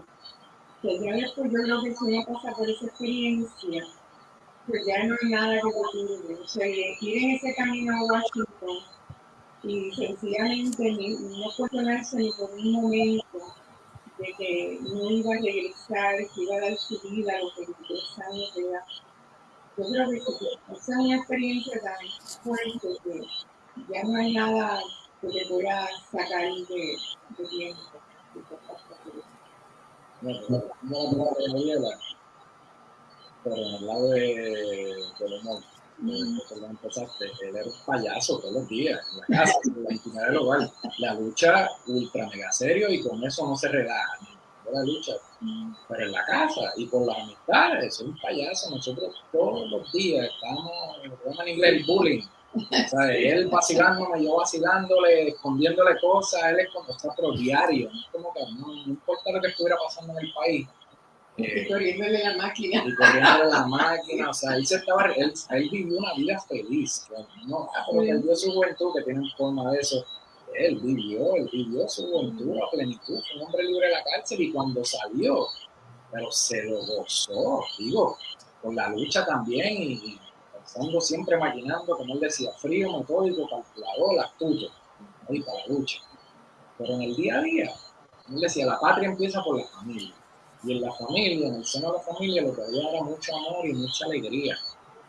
que ya después yo creo que si uno pasa por esa experiencia, pues ya no hay nada que ocurre. O sea, ir en ese camino a Washington y sencillamente no cuestionarse ni por un momento de que no iba a regresar, que iba a dar su vida a los 23 años de edad yo creo que esa es una experiencia tan fuerte que ya no hay nada que te pueda sacar de, de tiempo. No, no, no, no, pero en el lado de, del humor, empezaste, él era un payaso todos los días, en la casa, en la intimidad del hogar. La lucha ultra mega serio y con eso no se relaja la lucha, pero en la casa y con las amistades, es un payaso. Nosotros todos los días estamos, en inglés, bullying. O sea, él vacilándome, yo vacilándole, escondiéndole cosas, él es como nosotros diario, no, como que, no, importa lo que estuviera pasando en el país. Eh, y corriéndole la máquina. Y corriéndole la máquina, o sea, él, se estaba, él, él vivió una vida feliz, no, ah, pero perdió su juventud, que tiene un forma de eso, él vivió, él vivió su juventud a plenitud, fue un hombre libre de la cárcel y cuando salió, pero se lo gozó, digo, con la lucha también y, pensando siempre maquinando, como él decía, frío, metódico, calculador, astuto, y para la lucha. Pero en el día a día, él decía, la patria empieza por la familia. Y en la familia, en el seno de la familia, lo que había era mucho amor y mucha alegría.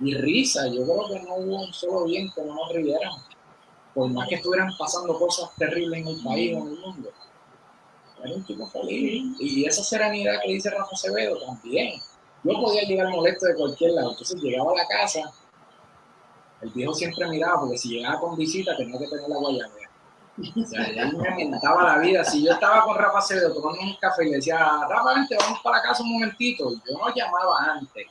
Y risa, yo creo que no hubo un solo bien que no nos riéramos por más que estuvieran pasando cosas terribles en el país o en el mundo, era un tipo feliz. Y esa serenidad que dice Rafa Acevedo también. yo podía llegar molesto de cualquier lado. Entonces llegaba a la casa, el viejo siempre miraba, porque si llegaba con visita tenía que tener la guayabera. O sea, él me mentaba la vida. Si yo estaba con Rafa Acevedo tomando un café y le decía, Rafa, vente, vamos para casa un momentito. Yo no llamaba antes.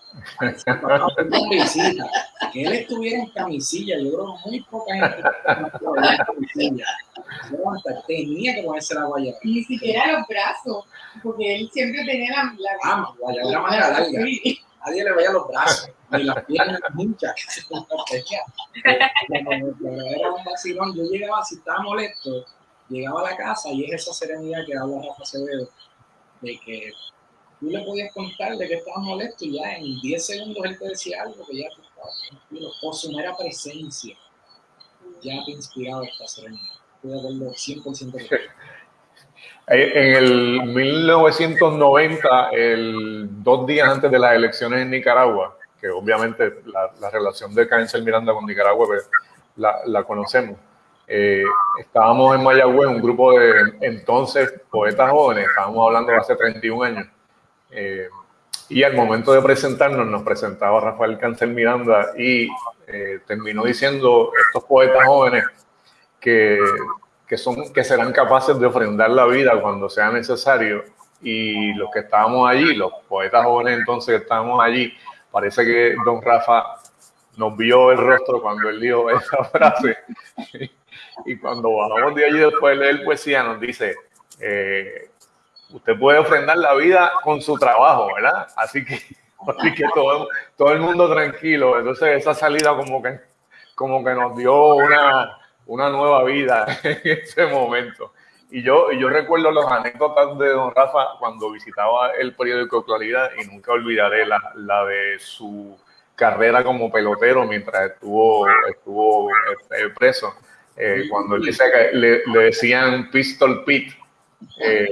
Visita. Que él estuviera en camisilla. Yo creo que muy poca gente en camisilla. Tenía que ponerse la guayabera. Ni siquiera los brazos, porque él siempre tenía la, la, ah, guayabera manera larga. Nadie le veía los brazos, ni las piernas muchas. era un vacilón. Yo llegaba, si estaba molesto, llegaba a la casa y es esa serenidad que habla Rafa Acevedo, de que tú le podías contar de que estabas molesto y ya en 10 segundos él te decía algo que ya tú estabas tranquilo. O su mera presencia ya te inspiraba esta serenidad. Estoy de acuerdo 100% de en el 1990, el, dos días antes de las elecciones en Nicaragua, que obviamente la, relación de Cáncer Miranda con Nicaragua pues, la, conocemos, eh, estábamos en Mayagüez, un grupo de entonces poetas jóvenes, estábamos hablando de hace 31 años, eh, y al momento de presentarnos nos presentaba Rafael Cáncer Miranda y eh, terminó diciendo estos poetas jóvenes que que, son, que serán capaces de ofrendar la vida cuando sea necesario. Y los que estábamos allí, los poetas jóvenes entonces que estábamos allí, parece que don Rafa nos vio el rostro cuando él dijo esa [laughs] frase. y cuando bajamos de allí después de leer poesía, nos dice, eh, usted puede ofrendar la vida con su trabajo, ¿verdad? Así que, [laughs] así que todo, todo el mundo tranquilo. Entonces esa salida como que, como que nos dio una, una nueva vida [laughs] en ese momento. Y yo, yo recuerdo las anécdotas de don Rafa cuando visitaba el periódico Claridad y nunca olvidaré la, la de su carrera como pelotero mientras estuvo, estuvo eh, preso. Eh, cuando él le, le, decían Pistol Pete, eh,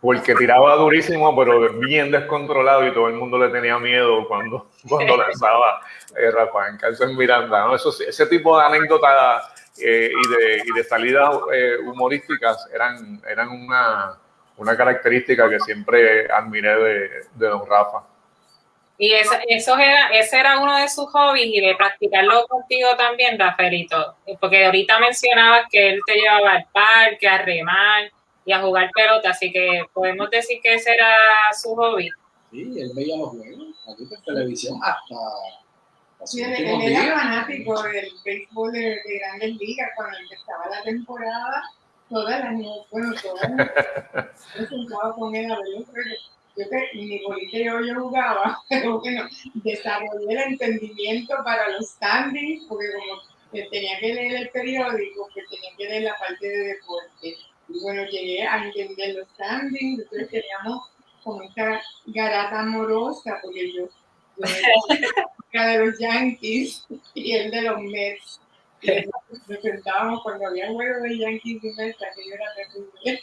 porque tiraba durísimo, pero bien descontrolado y todo el mundo le tenía miedo cuando, cuando lanzaba eh, Rafael Carlos Miranda. ¿no? Eso, ese tipo de anécdotas eh, y, de, y de salidas eh, humorísticas eran, eran una, una característica que siempre admiré de, de don Rafa. Y eso, eso era, ese era uno de sus hobbies y de practicarlo contigo también, Rafaelito. Porque ahorita mencionabas que él te llevaba al parque, a remar y a jugar pelota, así que podemos decir que ese era su hobby. Sí, él veía los juegos, aquí por televisión hasta... Sí, él, era fanático del béisbol de, grandes ligas cuando empezaba la temporada, todas las bueno, todas las [laughs] sentaba con él a ver los. Yo que mi bolita yo, yo jugaba, [laughs] pero bueno, desarrollé el entendimiento para los standings, porque como tenía que leer el periódico, que tenía que leer la parte de deporte y bueno, llegué a entender los standings, entonces teníamos como esta garata amorosa, porque yo, yo [laughs] de los Yankees y él de los Mets. Nos sentábamos cuando había juegos de Yankees y Mets, que yo era terrible.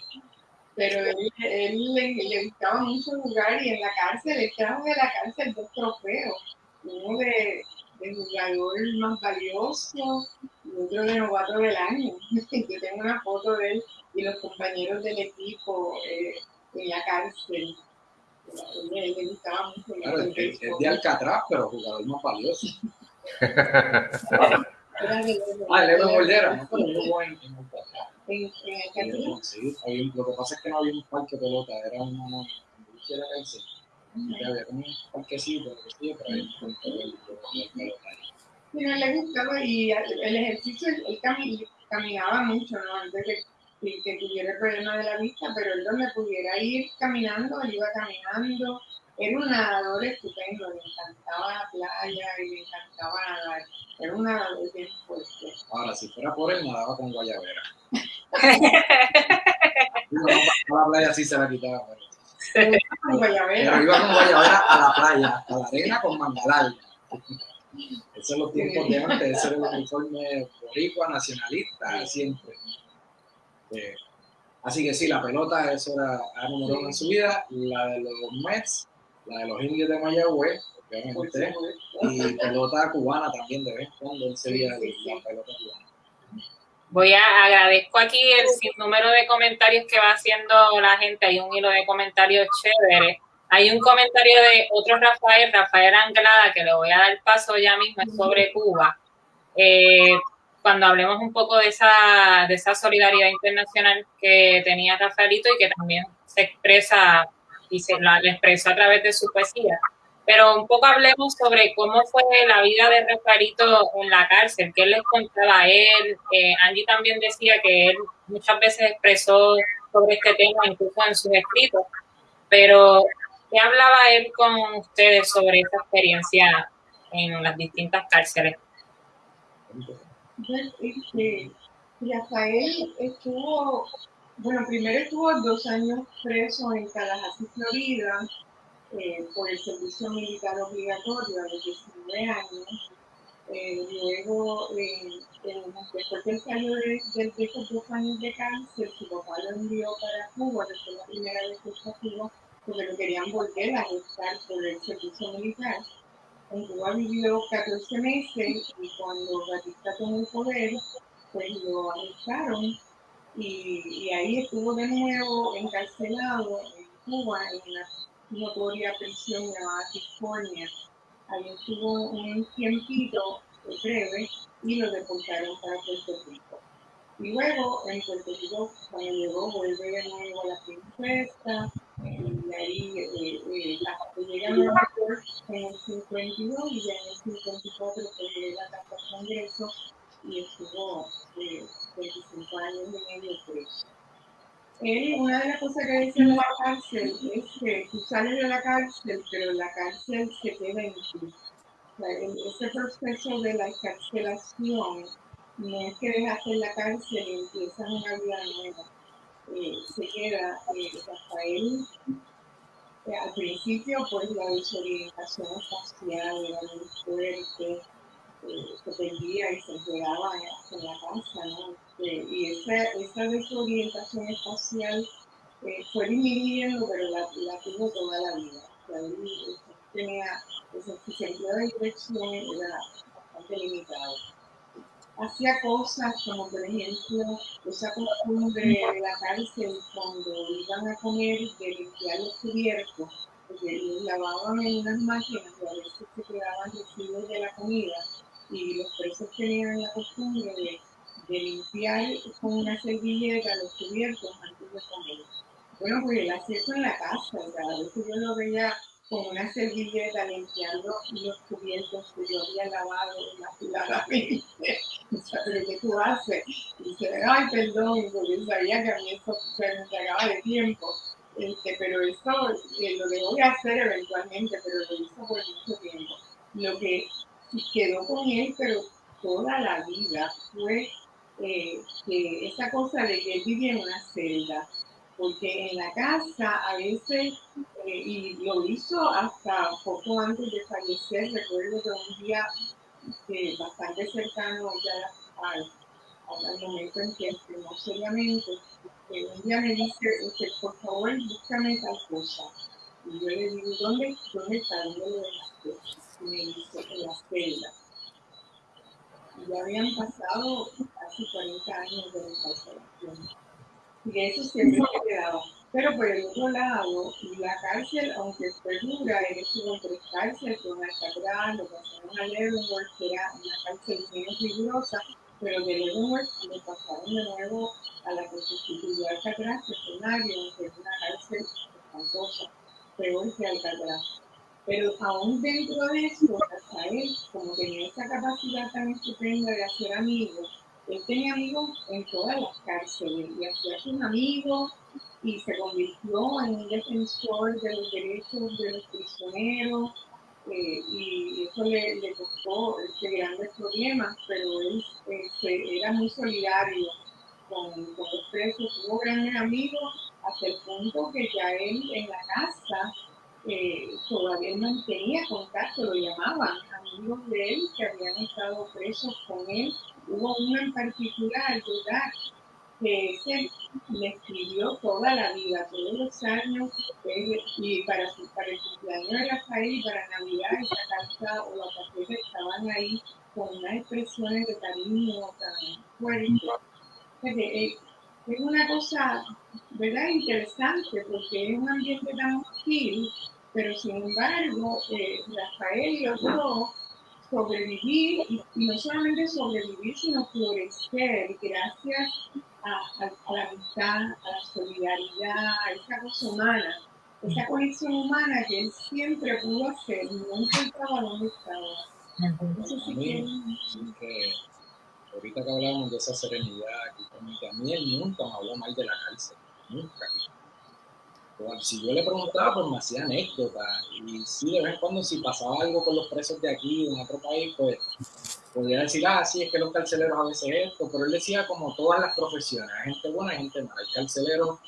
Pero él, le, le, gustaba mucho jugar y en la cárcel, trajo de la cárcel dos trofeos. Uno de, de jugador más valioso y otro de novato del año. [laughs] Yo tengo una foto de él y los compañeros del equipo eh, en la cárcel. Claro, es, es, de Alcatraz, pero jugador más valioso. [laughs] ah, Leo Moldera, no, pero en Alcatraz. En, Alcatraz. Sí, había, lo que pasa es que no había un parque de pelota, era una, cárcel. Había como un parquecito, pero no le gustaba y el ejercicio, él caminaba mucho, ¿no? Antes de que tuviera el problema de la vista, pero él donde pudiera ir caminando, él iba caminando. Era un nadador estupendo, le encantaba la playa y le encantaba nadar. Era un nadador bien fuerte. Ahora, si fuera por él, nadaba con guayabera. [laughs] no, la playa sí se la quitaba. Pero... Pero iba con guayabera a la playa, a la arena con manga Esos son los tiempos de antes, ese era el uniforme boricua, nacionalista, siempre. Eh, así que sí, la pelota, eso era la número uno en su vida. La de los Mets, la de los indios de Mayagüez, obviamente, y pelota cubana también de vez en cuando él sería la pelota cubana. Voy a agradezco aquí el número de comentarios que va haciendo la gente. Hay un hilo de comentarios chévere. Hay un comentario de otro Rafael, Rafael Anglada, que le voy a dar paso ya mismo, sobre Cuba. Eh, cuando hablemos un poco de esa, de esa solidaridad internacional que tenía Rafaelito y que también se expresa y se la, expresó a través de su poesía. Pero un poco hablemos sobre cómo fue la vida de Rafaelito en la cárcel, qué les contaba a él. Eh, Angie también decía que él muchas veces expresó sobre este tema, incluso en sus escritos. Pero, ¿qué hablaba él con ustedes sobre esa experiencia en las distintas cárceles? Este, Rafael estuvo, bueno, primero estuvo dos años preso en Tallahassee, Florida, eh, por el servicio militar obligatorio a los 19 años. Eh, luego, eh, después del salió de, de, esos dos años de cáncer, su papá lo envió para Cuba, después la primera vez que fue porque lo querían volver a estar por el servicio militar. En Cuba vivió 14 meses y cuando Batista tomó el poder, pues lo arrestaron y, ahí estuvo de nuevo encarcelado en Cuba en una notoria prisión llamada California. Ahí estuvo un tiempito breve y lo deportaron para Puerto Rico. Y luego en Puerto Rico, cuando llegó, vuelve de nuevo a la princesa, ahí eh, eh, a en el 52 y ya en el 54 fue la casa al Congreso y estuvo eh, 25 años y medio preso. Él, una de las cosas que dice en la cárcel es que tú sales de la cárcel, pero la cárcel se queda en ti. ese proceso de la encarcelación no es que dejas en la cárcel y empiezas una vida nueva. Eh, se queda eh, Rafael. Eh, al principio, pues la desorientación espacial era muy fuerte, se perdía y se quedaba en la casa, ¿no? y esa, esa desorientación espacial fue disminuyendo, pero la, la, tuvo toda la vida. O sea, él, tenía, ese sentido de dirección era bastante limitado hacía cosas como por ejemplo esa costumbre de la cárcel cuando iban a comer de limpiar los cubiertos, porque los lavaban en unas máquinas y a veces se quedaban residuos de la comida y los presos tenían la costumbre de, de limpiar con una servilleta los cubiertos antes de comer. Bueno, pues él hacía eso en la casa, cada vez que yo lo veía con una servilleta limpiando los cubiertos que yo había lavado inmaculadamente. ¿Pero qué tú haces? Y dice, ay, perdón, porque sabía que a mí eso se me entregaba de tiempo. Este, pero eso eh, lo debo de hacer eventualmente, pero lo hizo por mucho tiempo. Lo que quedó con él, pero toda la vida, fue eh, que esa cosa de que él vivía en una celda, porque en la casa a veces, eh, y lo hizo hasta poco antes de fallecer, recuerdo que un día eh, bastante cercano ya al, momento en que enfermó seriamente, eh, un día me dice, usted, por favor, búscame tal cosa. Y yo le digo, ¿dónde, dónde está? ¿Dónde lo dejaste? Y me dice, en la celda. Ya habían pasado casi 40 años de encarcelación y eso siempre quedaba. Pero por el otro lado, la cárcel, aunque fue dura, él estuvo en tres cárceles, con Alcatraz, lo pasaron a Leavenworth, que era una cárcel menos rigurosa, pero de Leavenworth lo pasaron de nuevo a la que sustituyó Alcatraz, que fue Marion, que es una cárcel espantosa, peor que Alcatraz. Pero aún dentro de eso, hasta él, como tenía esa capacidad tan estupenda de hacer amigos, él tenía amigos en todas las cárceles y hacía sus amigos y se convirtió en un defensor de los derechos de los prisioneros eh, y eso le, le, costó este, grandes problemas, pero él este, era muy solidario con, con, los presos, tuvo grandes amigos hasta el punto que ya él en la casa eh, todavía mantenía contacto, lo llamaban amigos de él que habían estado presos con él hubo uno en particular, ¿verdad? Que ese le escribió toda la vida, todos los años, y para, para el cumpleaños de Rafael y para Navidad, esa carta o la tarjeta estaban ahí con unas expresiones de cariño tan fuertes. Eh, es una cosa, ¿verdad? Interesante, porque es un ambiente tan hostil pero sin embargo, eh, Rafael logró sobrevivir y, no solamente sobrevivir, sino florecer. Gracias a, la amistad, a la solidaridad, a esa cosa humana, esa conexión humana que él siempre pudo hacer, no importaba dónde estaba. Eso sí que, ahorita que hablábamos de esa serenidad, que a mí él nunca me habló mal de la cárcel, nunca si yo le preguntaba, pues me hacía anécdotas. Y sí, de vez en cuando, si pasaba algo con los presos de aquí, en otro país, pues podía decir, ah, sí, es que los carceleros a veces esto. Pero él decía, como todas las profesiones, hay gente buena, hay gente mala. Hay carceleros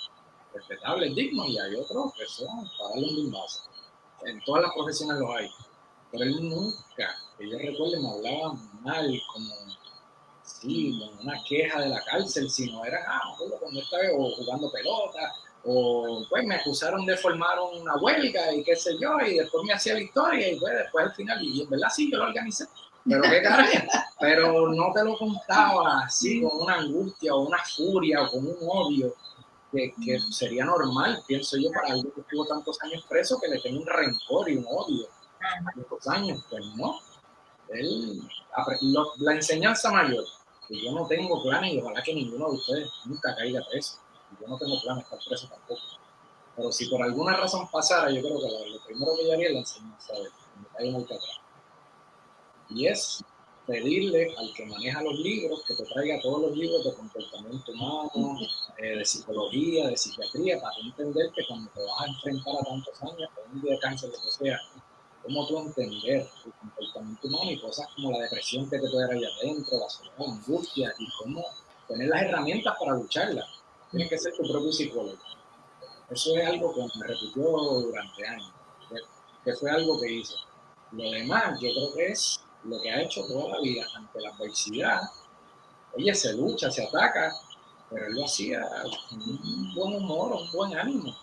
respetables, dignos, y hay otros que son para darle un. En todas las profesiones los hay. Pero él nunca, que yo recuerdo, me hablaba mal, como, sí, una queja de la cárcel, sino era, ah, cuando estaba jugando pelota o pues me acusaron de formar una huelga y qué sé yo, y después me hacía victoria y pues después al final, y en verdad sí, yo lo organicé, pero qué carajo, [laughs] pero no te lo contaba así con una angustia o una furia o con un odio que, que sería normal, pienso yo, para alguien que estuvo tantos años preso que le tenga un rencor y un odio. A estos años, pues no, él, la enseñanza mayor, que yo no tengo planes y ojalá que ninguno de ustedes nunca caiga preso yo no tengo planes para estar preso tampoco. Pero si por alguna razón pasara, yo creo que lo, primero que yo haría es la enseñanza de me muy atrás. Y es pedirle al que maneja los libros que te traiga todos los libros de comportamiento humano, eh, de psicología, de psiquiatría, para entender que cuando te vas a enfrentar a tantos años, con un día de cáncer, lo que sea, cómo tú entender el comportamiento humano y cosas como la depresión que te puede dar allá adentro, la soledad, la angustia, y cómo tener las herramientas para lucharla tienes que ser tu propio psicólogo. Eso es algo que me repitió durante años, que fue algo que hizo. Lo demás, yo creo que es lo que ha hecho toda la vida ante la adversidad. Oye, se lucha, se ataca, pero él lo hacía con un buen humor, un buen ánimo.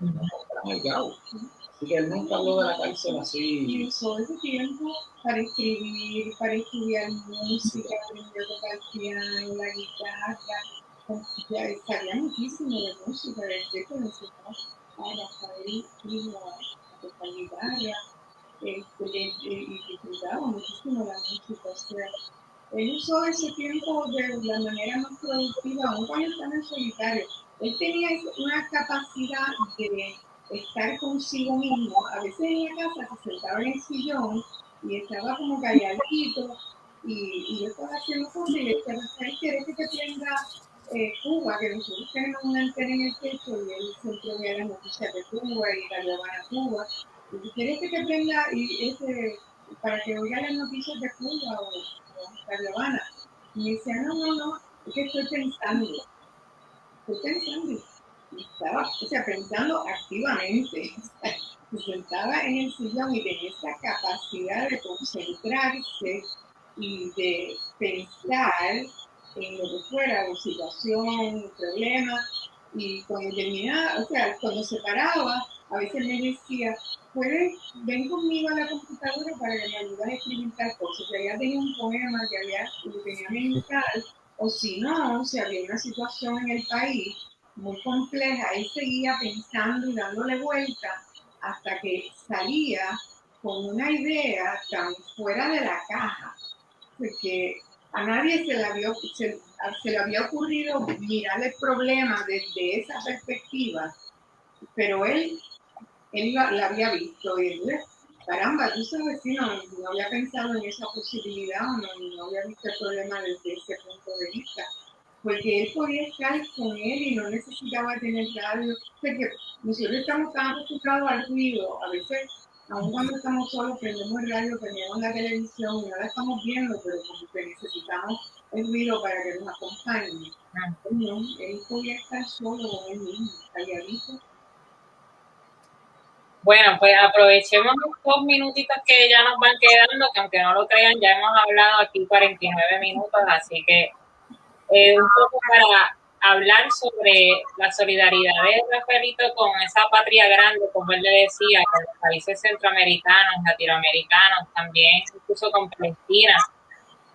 No el Así que él nunca habló de la cárcel así. Y usó ese tiempo para escribir, para estudiar música, aprendió a tocar piano, la guitarra ya estaría muchísimo de música, de que y a tocar guitarra, y disfrutaba muchísimo la música. Él usó ese tiempo de la manera más productiva, aún cuando estaba en solitario. Él tenía una capacidad de estar consigo mismo. A veces en la casa se sentaba en el sillón y estaba como calladito y, yo estaba haciendo cosas y le decía, ¿quieres que te tenga eh, Cuba, que nosotros tenemos una antena en el techo y él siempre ve las noticias de Cuba y la Habana Cuba. Y quieres que te prenda y para que oiga las noticias de Cuba o, o la Habana. Y me decía, no, no, no, es que estoy pensando. Estoy pensando. Y estaba, o sea, pensando activamente. [laughs] Se sentaba en el sillón y tenía esa capacidad de concentrarse y de pensar en lo que fuera, o situación, problema, y cuando terminaba, o sea, cuando se paraba, a veces me decía, puedes, ven conmigo a la computadora para que me ayudes a escribir tal cosa, que había tenido un poema que había, que tenía mental, o si no, si había una situación en el país muy compleja, él seguía pensando y dándole vuelta hasta que salía con una idea tan fuera de la caja, porque a nadie se le había, se, le había ocurrido mirar el problema desde esa perspectiva, pero él, él la, había visto y él, caramba, tú sabes, si no, no había pensado en esa posibilidad o no, no había visto el problema desde ese punto de vista porque él podía estar con él y no necesitaba tener radio. O sea que nosotros estamos tan acostumbrados al ruido, a veces aún cuando estamos solos, prendemos el radio, prendemos la televisión y no la estamos viendo, pero como que necesitamos el ruido para que nos acompañe. Ah. No, él podía estar solo con él mismo, calladito. Bueno, pues aprovechemos dos minutitos que ya nos van quedando, que aunque no lo crean, ya hemos hablado aquí 49 minutos, así que eh, un poco para hablar sobre la solidaridad de Rafaelito con esa patria grande, como él le decía, con los países centroamericanos, latinoamericanos, también incluso con Palestina.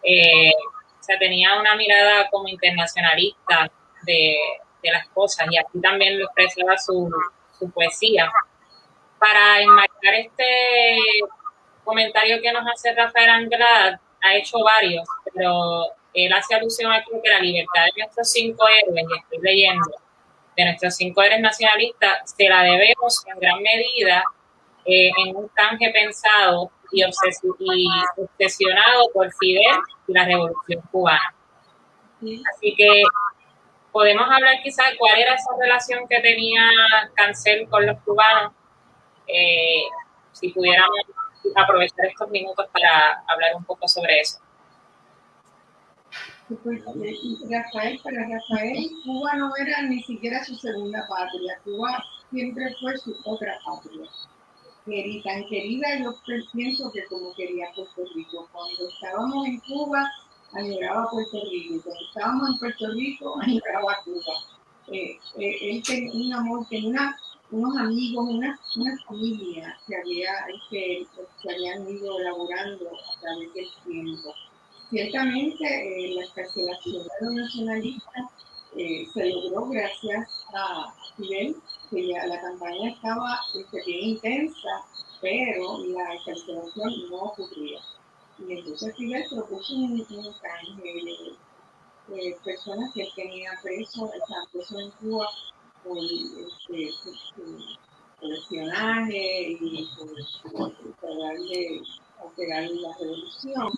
Eh, o sea, tenía una mirada como internacionalista de, las cosas y aquí también lo expresaba su, poesía. para enmarcar este comentario que nos hace Rafael Anglada, ha hecho varios, pero él hace alusión aquí que la libertad de nuestros cinco héroes, y estoy leyendo, de nuestros cinco héroes nacionalistas, se la debemos en gran medida eh, en un canje pensado y, obsesionado por Fidel y la revolución cubana. Así que podemos hablar quizás de cuál era esa relación que tenía Cancel con los cubanos, eh, si pudiéramos aprovechar estos minutos para hablar un poco sobre eso. Rafael, para Rafael, Cuba no era ni siquiera su segunda patria, Cuba siempre fue su otra patria. Querida, tan querida, yo pienso que como quería Puerto Rico. Cuando estábamos en Cuba, añoraba Puerto Rico. Cuando estábamos en Puerto Rico, [laughs] añoraba Cuba. Eh, eh, él tenía un amor, tenía unos amigos, una, una familia que, había, que, que habían ido elaborando a través del tiempo. Ciertamente, eh, la escarcelación de los nacionalistas eh, se logró gracias a Fidel, que ya la campaña estaba este, bien intensa, pero la escarcelación no ocurría. Y entonces Fidel propuso un, un canje de, personas que tenía preso, estaban presos en Cuba por, este, por espionaje y por, por darle, alterar la revolución.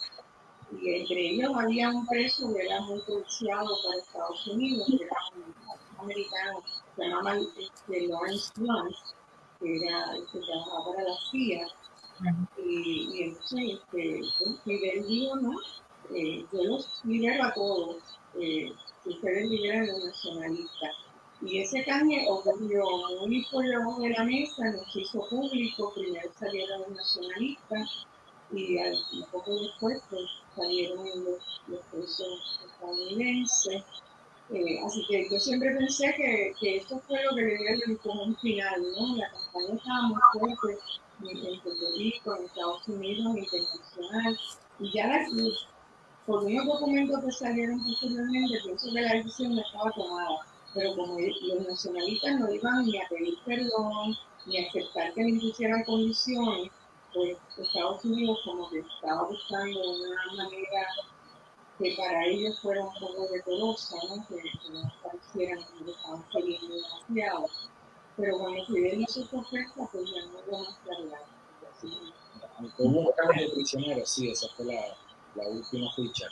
Y entre ellos había un preso que era muy cruciado para Estados Unidos, que era un americano, se llamaba este, Lawrence Blunt, que era que trabajaba para la CIA. Y, y entonces este, Fidel dijo, ¿no? Eh, yo los libero a todos, eh, ustedes liberan a los nacionalistas y ese canje ocurrió muy por debajo de la mesa, nos hizo público, primero salieron los nacionalistas y al, poco después pues, salieron los, los presos estadounidenses. Eh, así que yo siempre pensé que, que esto fue lo que le dio como un final, ¿no? La campaña estaba muy fuerte en, Puerto Rico, en Estados Unidos, internacional, y ya la, por unos documentos que salieron posteriormente, pienso que la decisión estaba tomada pero como los nacionalistas no iban ni a pedir perdón, ni a aceptar que les hicieran condiciones, pues Estados Unidos como que estaba buscando una manera que para ellos fuera un poco decorosa, ¿no? que, no parecieran que estaban queriendo demasiado. Pero cuando Fidel hizo su oferta, pues ya no hubo más claridad. Hubo un cambio de prisioneros, sí, esa fue la, la última ficha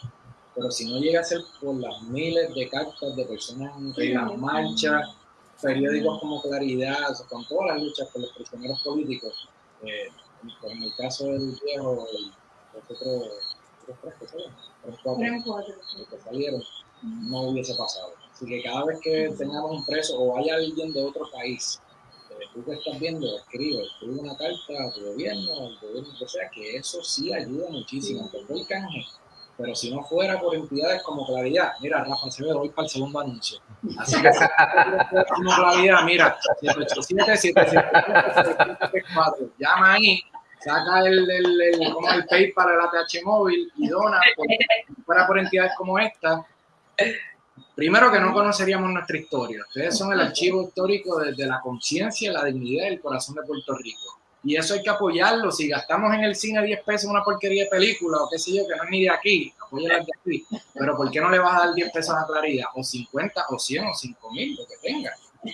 pero si no llega a ser por las miles de cartas de personas en las marchas, periódicos como Claridad, con todas las luchas por los prisioneros políticos, eh, en el caso del viejo, los otros tres que salieron, no hubiese pasado. Así que cada vez que tengamos un preso o haya alguien de otro país, eh, tú que estás viendo, escribe, escribe una carta a tu gobierno, al gobierno que sea, que eso sí ayuda muchísimo, porque el canje pero si no fuera por entidades como Claridad, mira, Rafa Acevedo, voy para el segundo anuncio. Así que como Claridad, mira, 787 llama ahí, saca el, el, el, como el PayPal, el ATH móvil y dona, si fuera por entidades como esta, primero que no conoceríamos nuestra historia. Ustedes son el archivo histórico desde la conciencia, la dignidad y el corazón de Puerto Rico y eso hay que apoyarlo. Si gastamos en el cine 10 pesos en una porquería de película o qué sé yo, que no es ni de aquí, apóyala de aquí. Pero ¿por qué no le vas a dar 10 pesos a Claridad? O 50, o 100, o 5 mil, lo que tenga.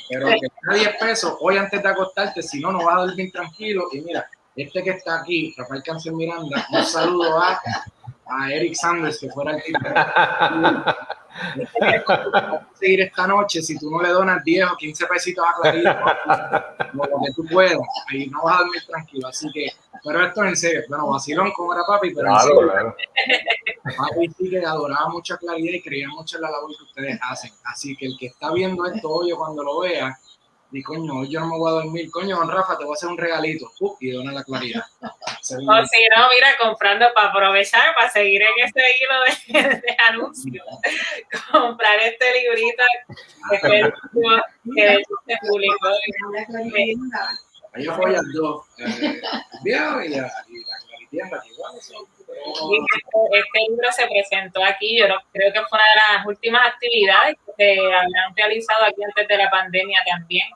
Pero que tenga 10 pesos hoy antes de acostarte, si no, no vas a dormir tranquilo. Y mira, este que está aquí, Rafael Cáncer Miranda, un saludo a, a Eric Sanders, que fuera el [laughs] seguir esta noche si tú no le donas 10 o 15 pesitos a Clarita, [laughs] lo que tú puedas, ahí no vas a dormir tranquilo. Así que, pero esto es en serio. Bueno, vacilón como era papi, pero en serio. Papi sí que adoraba mucha claridad y creía mucho en la labor que ustedes hacen. Así que el que está viendo esto hoy o cuando lo vea, y coño, yo no me voy a dormir, coño, don Rafa, te voy a hacer un regalito, uh, y dona la claridad. [laughs] o si no, mira, comprando para aprovechar, para seguir en este hilo de, [laughs] de anuncios, [laughs] comprar este librito que, se publicó. Ahí apoyan dos, eh, y la, y la claridad, igual este, este libro se presentó aquí, yo creo que fue una de las últimas actividades que se habían realizado aquí antes de la pandemia también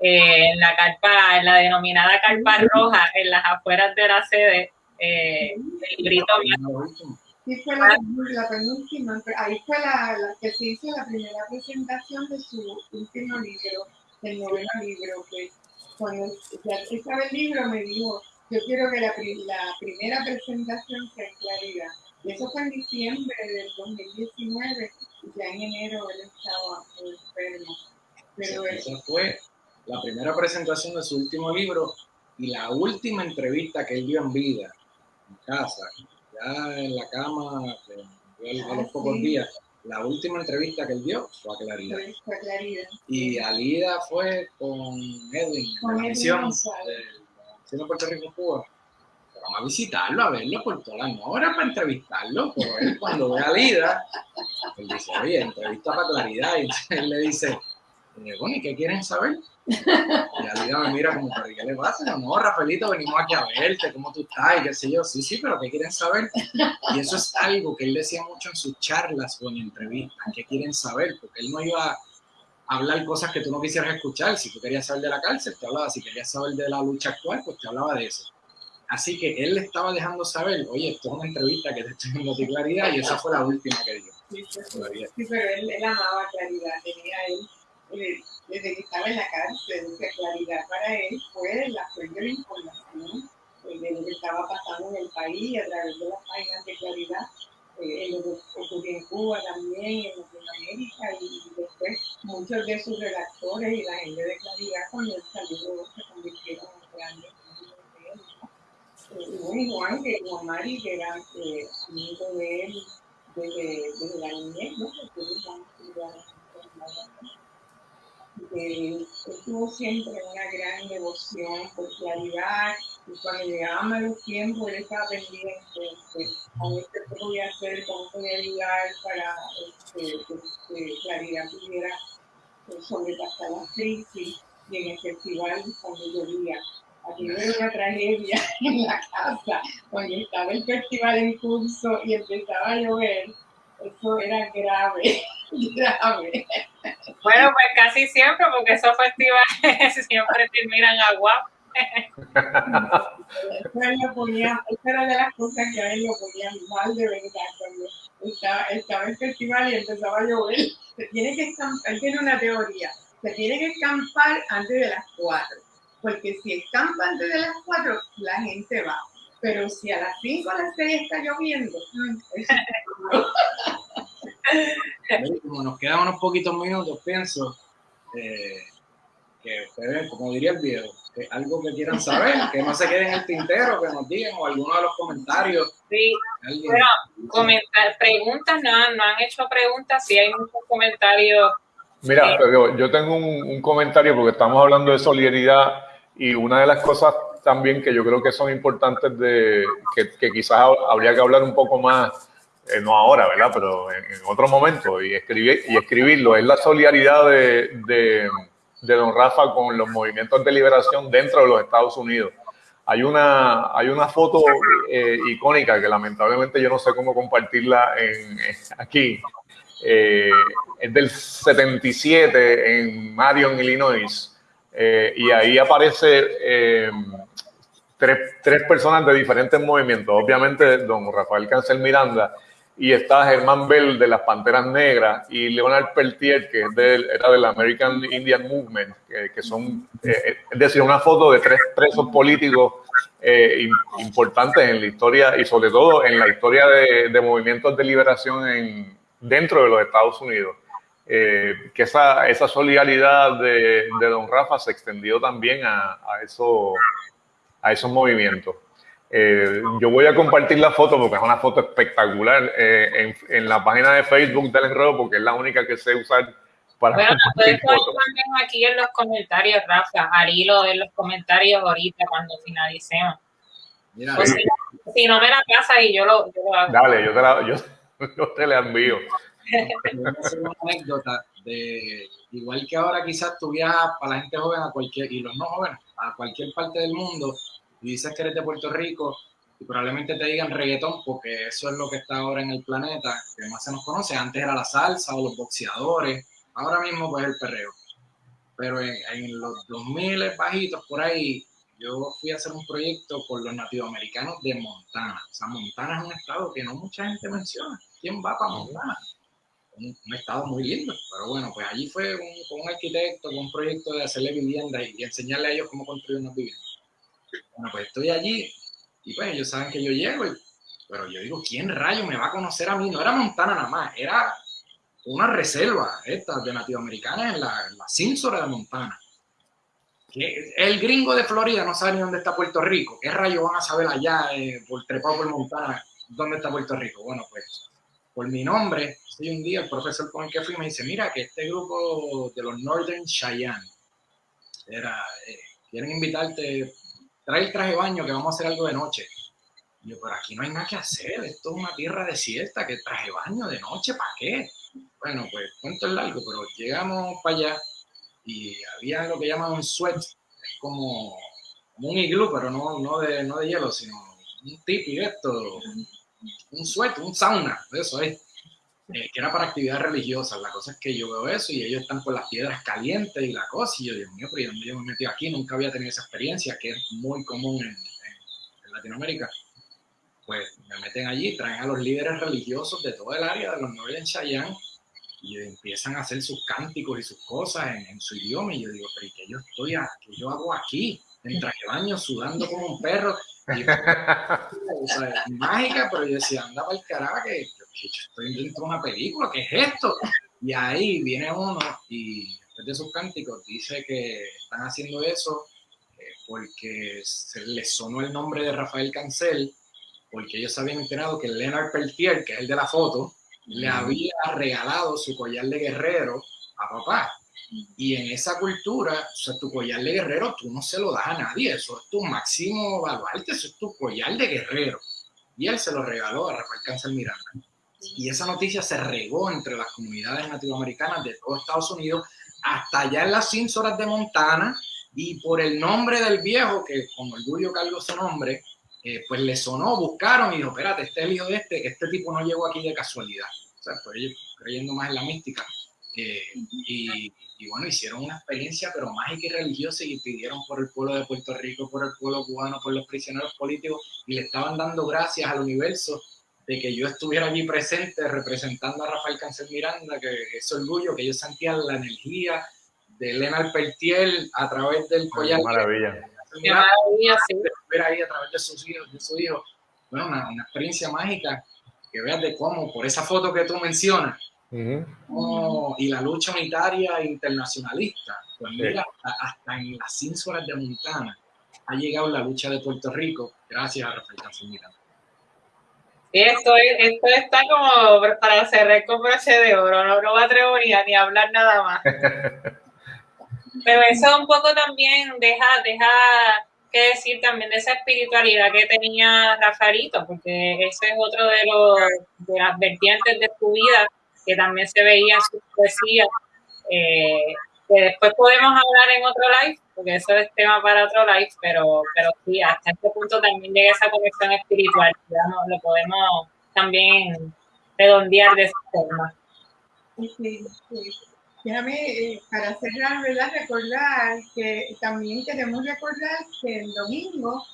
eh, en la carpa, en la denominada carpa roja, en las afueras de la sede, eh, el grito Sí, fue la, penúltima, ahí fue la, que se hizo la primera presentación de su último libro, el noveno libro, que cuando ya estaba el libro me dijo, yo quiero que la, la primera presentación sea en claridad. Y eso fue en diciembre del 2019 y ya en enero él estaba enfermo. Pero esa fue la primera presentación de su último libro y la última entrevista que él dio en vida, en casa, ya en la cama, a los pocos días. La última entrevista que él dio fue a Claridad. Fue Claridad. Y Alida fue con Edwin, con la misión de Puerto Rico Cuba. Vamos a visitarlo, a verlo por todas las horas para entrevistarlo. Pero él cuando ve a Alida, él dice, oye, entrevista para Claridad. Y [laughs] él le dice, ¿y qué quieren saber? Y Alida me mira como, ¿pero qué le pasa? No, Rafaelito, venimos aquí a verte, cómo tú estás y qué sé yo. Sí, sí, pero ¿qué quieren saber? Y eso es algo que él decía mucho en sus charlas o en entrevistas, ¿qué quieren saber? Porque él no iba a hablar cosas que tú no quisieras escuchar. Si tú querías saber de la cárcel, te hablaba. Si querías saber de la lucha actual, pues te hablaba de eso. Así que él le estaba dejando saber, oye, esto es una entrevista que te estoy dando claridad y esa fue la última que dio. Sí, pero él amaba claridad, tenía él desde que estaba en la cárcel, la claridad para él fue la fuente de información de lo que estaba pasando en el país a través de las páginas de claridad, eh, en lo que ocurrió en Cuba también, en Latinoamérica, y después muchos de sus redactores y la gente de claridad cuando él salió se convirtieron en grandes de él. Y bueno, Juan, que Juan Mari, que era eh, amigo de él desde, desde la niñez, ¿no? Porque estuvo siempre una gran devoción por claridad y cuando llegaban los tiempos él estaba pendiente este, con este qué voy a hacer, cómo podía ayudar para este, que claridad pudiera eh, sobrepasar la crisis y en el festival cuando llovía. Aquí era una tragedia [laughs] en la casa, cuando estaba el festival en curso y empezaba a llover, eso era grave. Bueno, pues casi siempre, porque esos festivales [laughs] siempre terminan agua. Eso ponía, era de las cosas que a él lo ponían mal de verdad cuando estaba, estaba el festival y empezaba a llover. Se tiene que escampar, él tiene una teoría, se tiene que escampar antes de las cuatro, porque si escampa antes de las cuatro, la gente va. Pero si a las cinco o a las seis está lloviendo, mm, [laughs] como nos quedan unos poquitos minutos, pienso eh, que ustedes, como diría el viejo, que algo que quieran saber, que no se queden en el tintero, que nos digan o alguno de los comentarios. Sí, bueno, comentar, preguntas, no, no han hecho preguntas, sí hay muchos comentarios. Mira, pero yo tengo un, comentario porque estamos hablando de solidaridad y una de las cosas también que yo creo que son importantes de que, que quizás habría que hablar un poco más eh, no ahora, ¿verdad? Pero en, otro momento, y, escribir, y escribirlo, es la solidaridad de, de, de, don Rafa con los movimientos de liberación dentro de los Estados Unidos. Hay una, hay una foto eh, icónica que lamentablemente yo no sé cómo compartirla en, aquí. Eh, es del 77 en Marion, Illinois. y ahí aparece tres, tres, personas de diferentes movimientos. Obviamente, don Rafael Cancel Miranda y está Germán Bell de las Panteras Negras y Leonard Peltier, que es era del American Indian Movement, que, son, eh, eh, es decir, una foto de tres presos políticos eh, importantes en la historia y sobre todo en la historia de, movimientos de liberación en, dentro de los Estados Unidos. que esa, esa solidaridad de, de, don Rafa se extendió también a, a, eso, a esos movimientos. Eh, yo voy a compartir la foto porque es una foto espectacular eh, en, la página de Facebook del enredo porque es la única que sé usar para bueno, puedes también aquí en los comentarios, Rafa, al hilo en los comentarios ahorita cuando finalicemos. si, no me la pasas y yo lo, yo hago. Dale, yo te la, yo, [laughs] yo te la envío. una anécdota de igual que ahora quizás tú viajas para la gente joven a cualquier y los no jóvenes a cualquier parte del mundo y dices que eres de Puerto Rico y probablemente te digan reggaetón porque eso es lo que está ahora en el planeta, que más se nos conoce. Antes era la salsa o los boxeadores, ahora mismo pues el perreo. pero en, en los 2000 bajitos por ahí, yo fui a hacer un proyecto con los nativoamericanos de Montana. O sea, Montana es un estado que no mucha gente menciona. ¿Quién va para Montana? Un, estado muy lindo. Pero bueno, pues allí fue un, con un arquitecto, con un proyecto de hacerle vivienda y, enseñarle a ellos cómo construir una vivienda. Bueno, pues estoy allí y pues ellos saben que yo llego, pero yo digo, ¿quién rayo me va a conocer a mí? No era Montana nada más, era una reserva esta de nativoamericanas en la, en la de Montana el gringo de Florida no sabe ni dónde está Puerto Rico. ¿Qué rayos van a saber allá, eh, por trepado por Montana, dónde está Puerto Rico? Bueno, pues por mi nombre, sí, un día el profesor con el que fui me dice, mira que este grupo de los Northern Cheyenne, era, eh, quieren invitarte, trae el traje de baño que vamos a hacer algo de noche. Y yo, pero aquí no hay nada que hacer, esto es una tierra desierta, que traje baño de noche, ¿para qué? Bueno, pues cuento el largo, pero llegamos para allá y había lo que llaman un sweat, es como, un iglú, pero no, no, de, no de hielo, sino un tipi esto, un sweat, un sauna, eso es, eh, que era para actividades religiosas. La cosa es que yo veo eso y ellos están con las piedras calientes y la cosa, y yo digo, mío, pero yo me metí aquí? Nunca había tenido esa experiencia, que es muy común en, Latinoamérica. Pues me meten allí, traen a los líderes religiosos de todo el área de los Northern Cheyenne y empiezan a hacer sus cánticos y sus cosas en, su idioma y yo digo, pero ¿y qué yo estoy, qué yo hago aquí? En traje baño, sudando como un perro. [laughs] Y, mágica, pero yo decía, anda para el carajo, que, yo estoy dentro de una película, ¿qué es esto? Y ahí viene uno y después de sus cánticos dice que están haciendo eso eh, porque se les sonó el nombre de Rafael Cancel, porque ellos habían enterado que Leonard Peltier, que es el de la foto, le había regalado su collar de guerrero a papá. Y en esa cultura, o sea, tu collar de guerrero tú no se lo das a nadie, eso es tu máximo baluarte, eso es tu collar de guerrero. Y él se lo regaló a Rafael Cáncer Miranda. Y esa noticia se regó entre las comunidades nativoamericanas de todo Estados Unidos, hasta allá en las Cínsoras de Montana, y por el nombre del viejo, que con orgullo cargo su nombre, eh, pues le sonó, buscaron y dijo, espérate, este es el hijo de este, este tipo no llegó aquí de casualidad. O sea, creyendo más en la mística. Eh, y, bueno, hicieron una experiencia, pero mágica y religiosa, y pidieron por el pueblo de Puerto Rico, por el pueblo cubano, por los prisioneros políticos, y le estaban dando gracias al universo de que yo estuviera allí presente representando a Rafael Cáncer Miranda, que es orgullo, que ellos sentían la energía de Elena Peltiel a través del collar. Maravilla Qué maravilla, Ver ahí a través de sus hijos, de su hijo. Bueno, una, experiencia mágica que veas de cómo, por esa foto que tú mencionas, y la lucha unitaria internacionalista, pues mira, hasta, en las ínsulas de Montana ha llegado la lucha de Puerto Rico gracias a Rafael Cáncer Miranda. esto, esto está como para cerrar con broche de oro, no, no me atrevo ni a, ni a hablar nada más. [laughs] Pero eso un poco también deja, deja que decir también de esa espiritualidad que tenía Rafaelito, porque ese es otro de, los, de las vertientes de su vida que también se veía en su poesía, eh, que después podemos hablar en otro live, porque eso es tema para otro live, pero, pero sí, hasta este punto también llega esa conexión espiritual, digamos, lo podemos también redondear de esa forma. Sí, sí. Déjame, eh, para cerrar, ¿verdad? Recordar que también queremos recordar que el domingo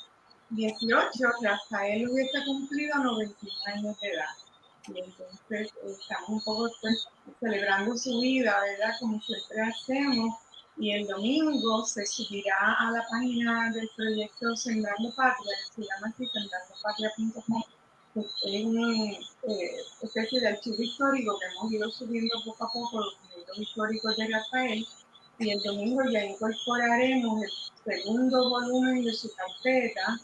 18 Rafael hubiese cumplido 91 años de edad. Y entonces estamos un poco pues, celebrando su vida, ¿verdad? Como siempre hacemos. Y el domingo se subirá a la página del proyecto Sembrando Patria, que se llama así, sembrandopatria.com es una eh, especie de archivo histórico que hemos ido subiendo poco a poco los documentos históricos de Rafael y el domingo ya incorporaremos el segundo volumen de su carpeta.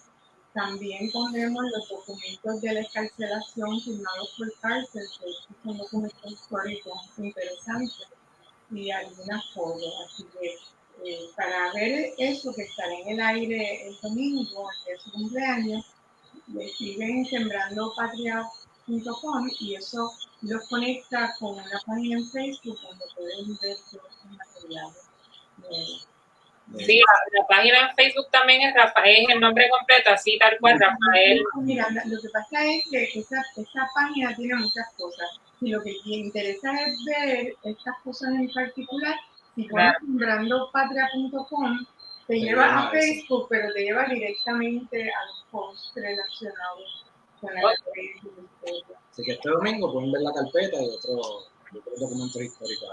También pondremos los documentos de la escarcelación firmados por cárcel, que son documentos históricos interesantes y algunas fotos. Así que eh, para ver eso que estará en el aire el domingo, que es su cumpleaños, le escriben sembrandopatria.com y eso los conecta con una página en Facebook donde pueden ver todos los materiales. Sí, la, página en Facebook también es Rafael, es el nombre completo, así tal cual, Rafael. Mira, lo que pasa es que esa, esa página tiene muchas cosas. Si lo que te interesa es ver estas cosas en particular, Si pones sembrandopatria.com, te lleva a Facebook, pero te lleva directamente a los posts relacionados con el Así que este domingo pueden ver la carpeta y otros otro documentos históricos.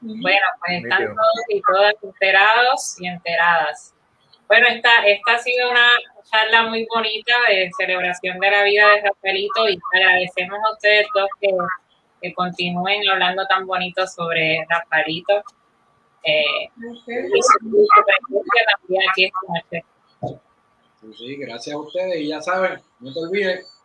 Bueno, pues están todos y todas enterados y enteradas. Bueno, esta, esta ha sido una charla muy bonita de celebración de la vida de Rafaelito y agradecemos a ustedes dos que, que continúen hablando tan bonito sobre Rafaelito. Eh, y su, también aquí esta noche. Sí, sí, gracias a ustedes y ya saben, no te olvides.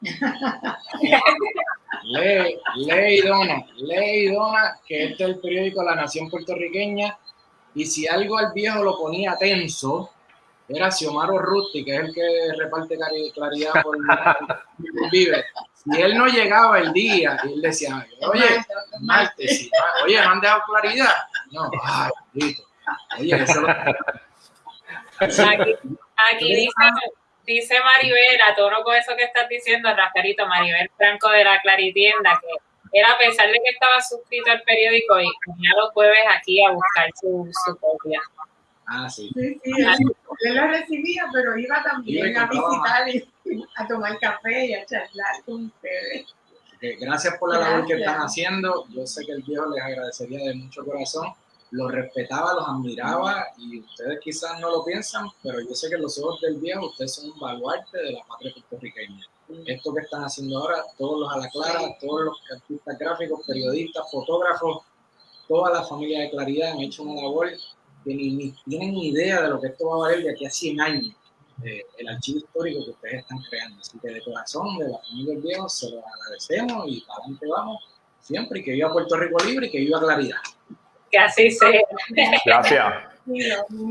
[laughs] lee, lee y dona, lee y dona, que este es el periódico La Nación Puertorriqueña y si algo al viejo lo ponía tenso, era Xiomaro Rusti, que es el que reparte claridad por [laughs] Vive. Si él no llegaba el día y él decía, oye, martes, oye, ¿no han dejado claridad? No, ay, listo. Oye, eso lo... [laughs] Aquí, aquí dice, dice Maribel, a tono con eso que estás diciendo, Rafaelito, Maribel Franco de la Claritienda, que era a pesar de que estaba suscrito al periódico y venía los jueves aquí a buscar su, su copia. Ah, sí. Sí, sí, él, lo recibía, pero iba también a visitar y a tomar café y a charlar con ustedes. Gracias por la labor que están haciendo. Yo sé que el viejo les agradecería de mucho corazón. Los respetaba, los admiraba y ustedes quizás no lo piensan, pero yo sé que los ojos del viejo ustedes son un baluarte de la patria puertorriqueña esto que están haciendo ahora, todos los a la clara, todos los artistas gráficos, periodistas, fotógrafos, toda la familia de Claridad han hecho una labor que ni, tienen ni idea de lo que esto va a valer de aquí a 100 años, eh, el archivo histórico que ustedes están creando. Así que de corazón, de la familia del viejo, se lo agradecemos y para adelante vamos siempre y que viva Puerto Rico libre y que viva Claridad. Que así sea. Gracias.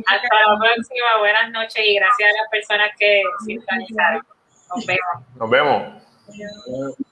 Hasta la próxima, buenas noches y gracias a las personas que sintonizaron. Nos vemos. Nos vemos.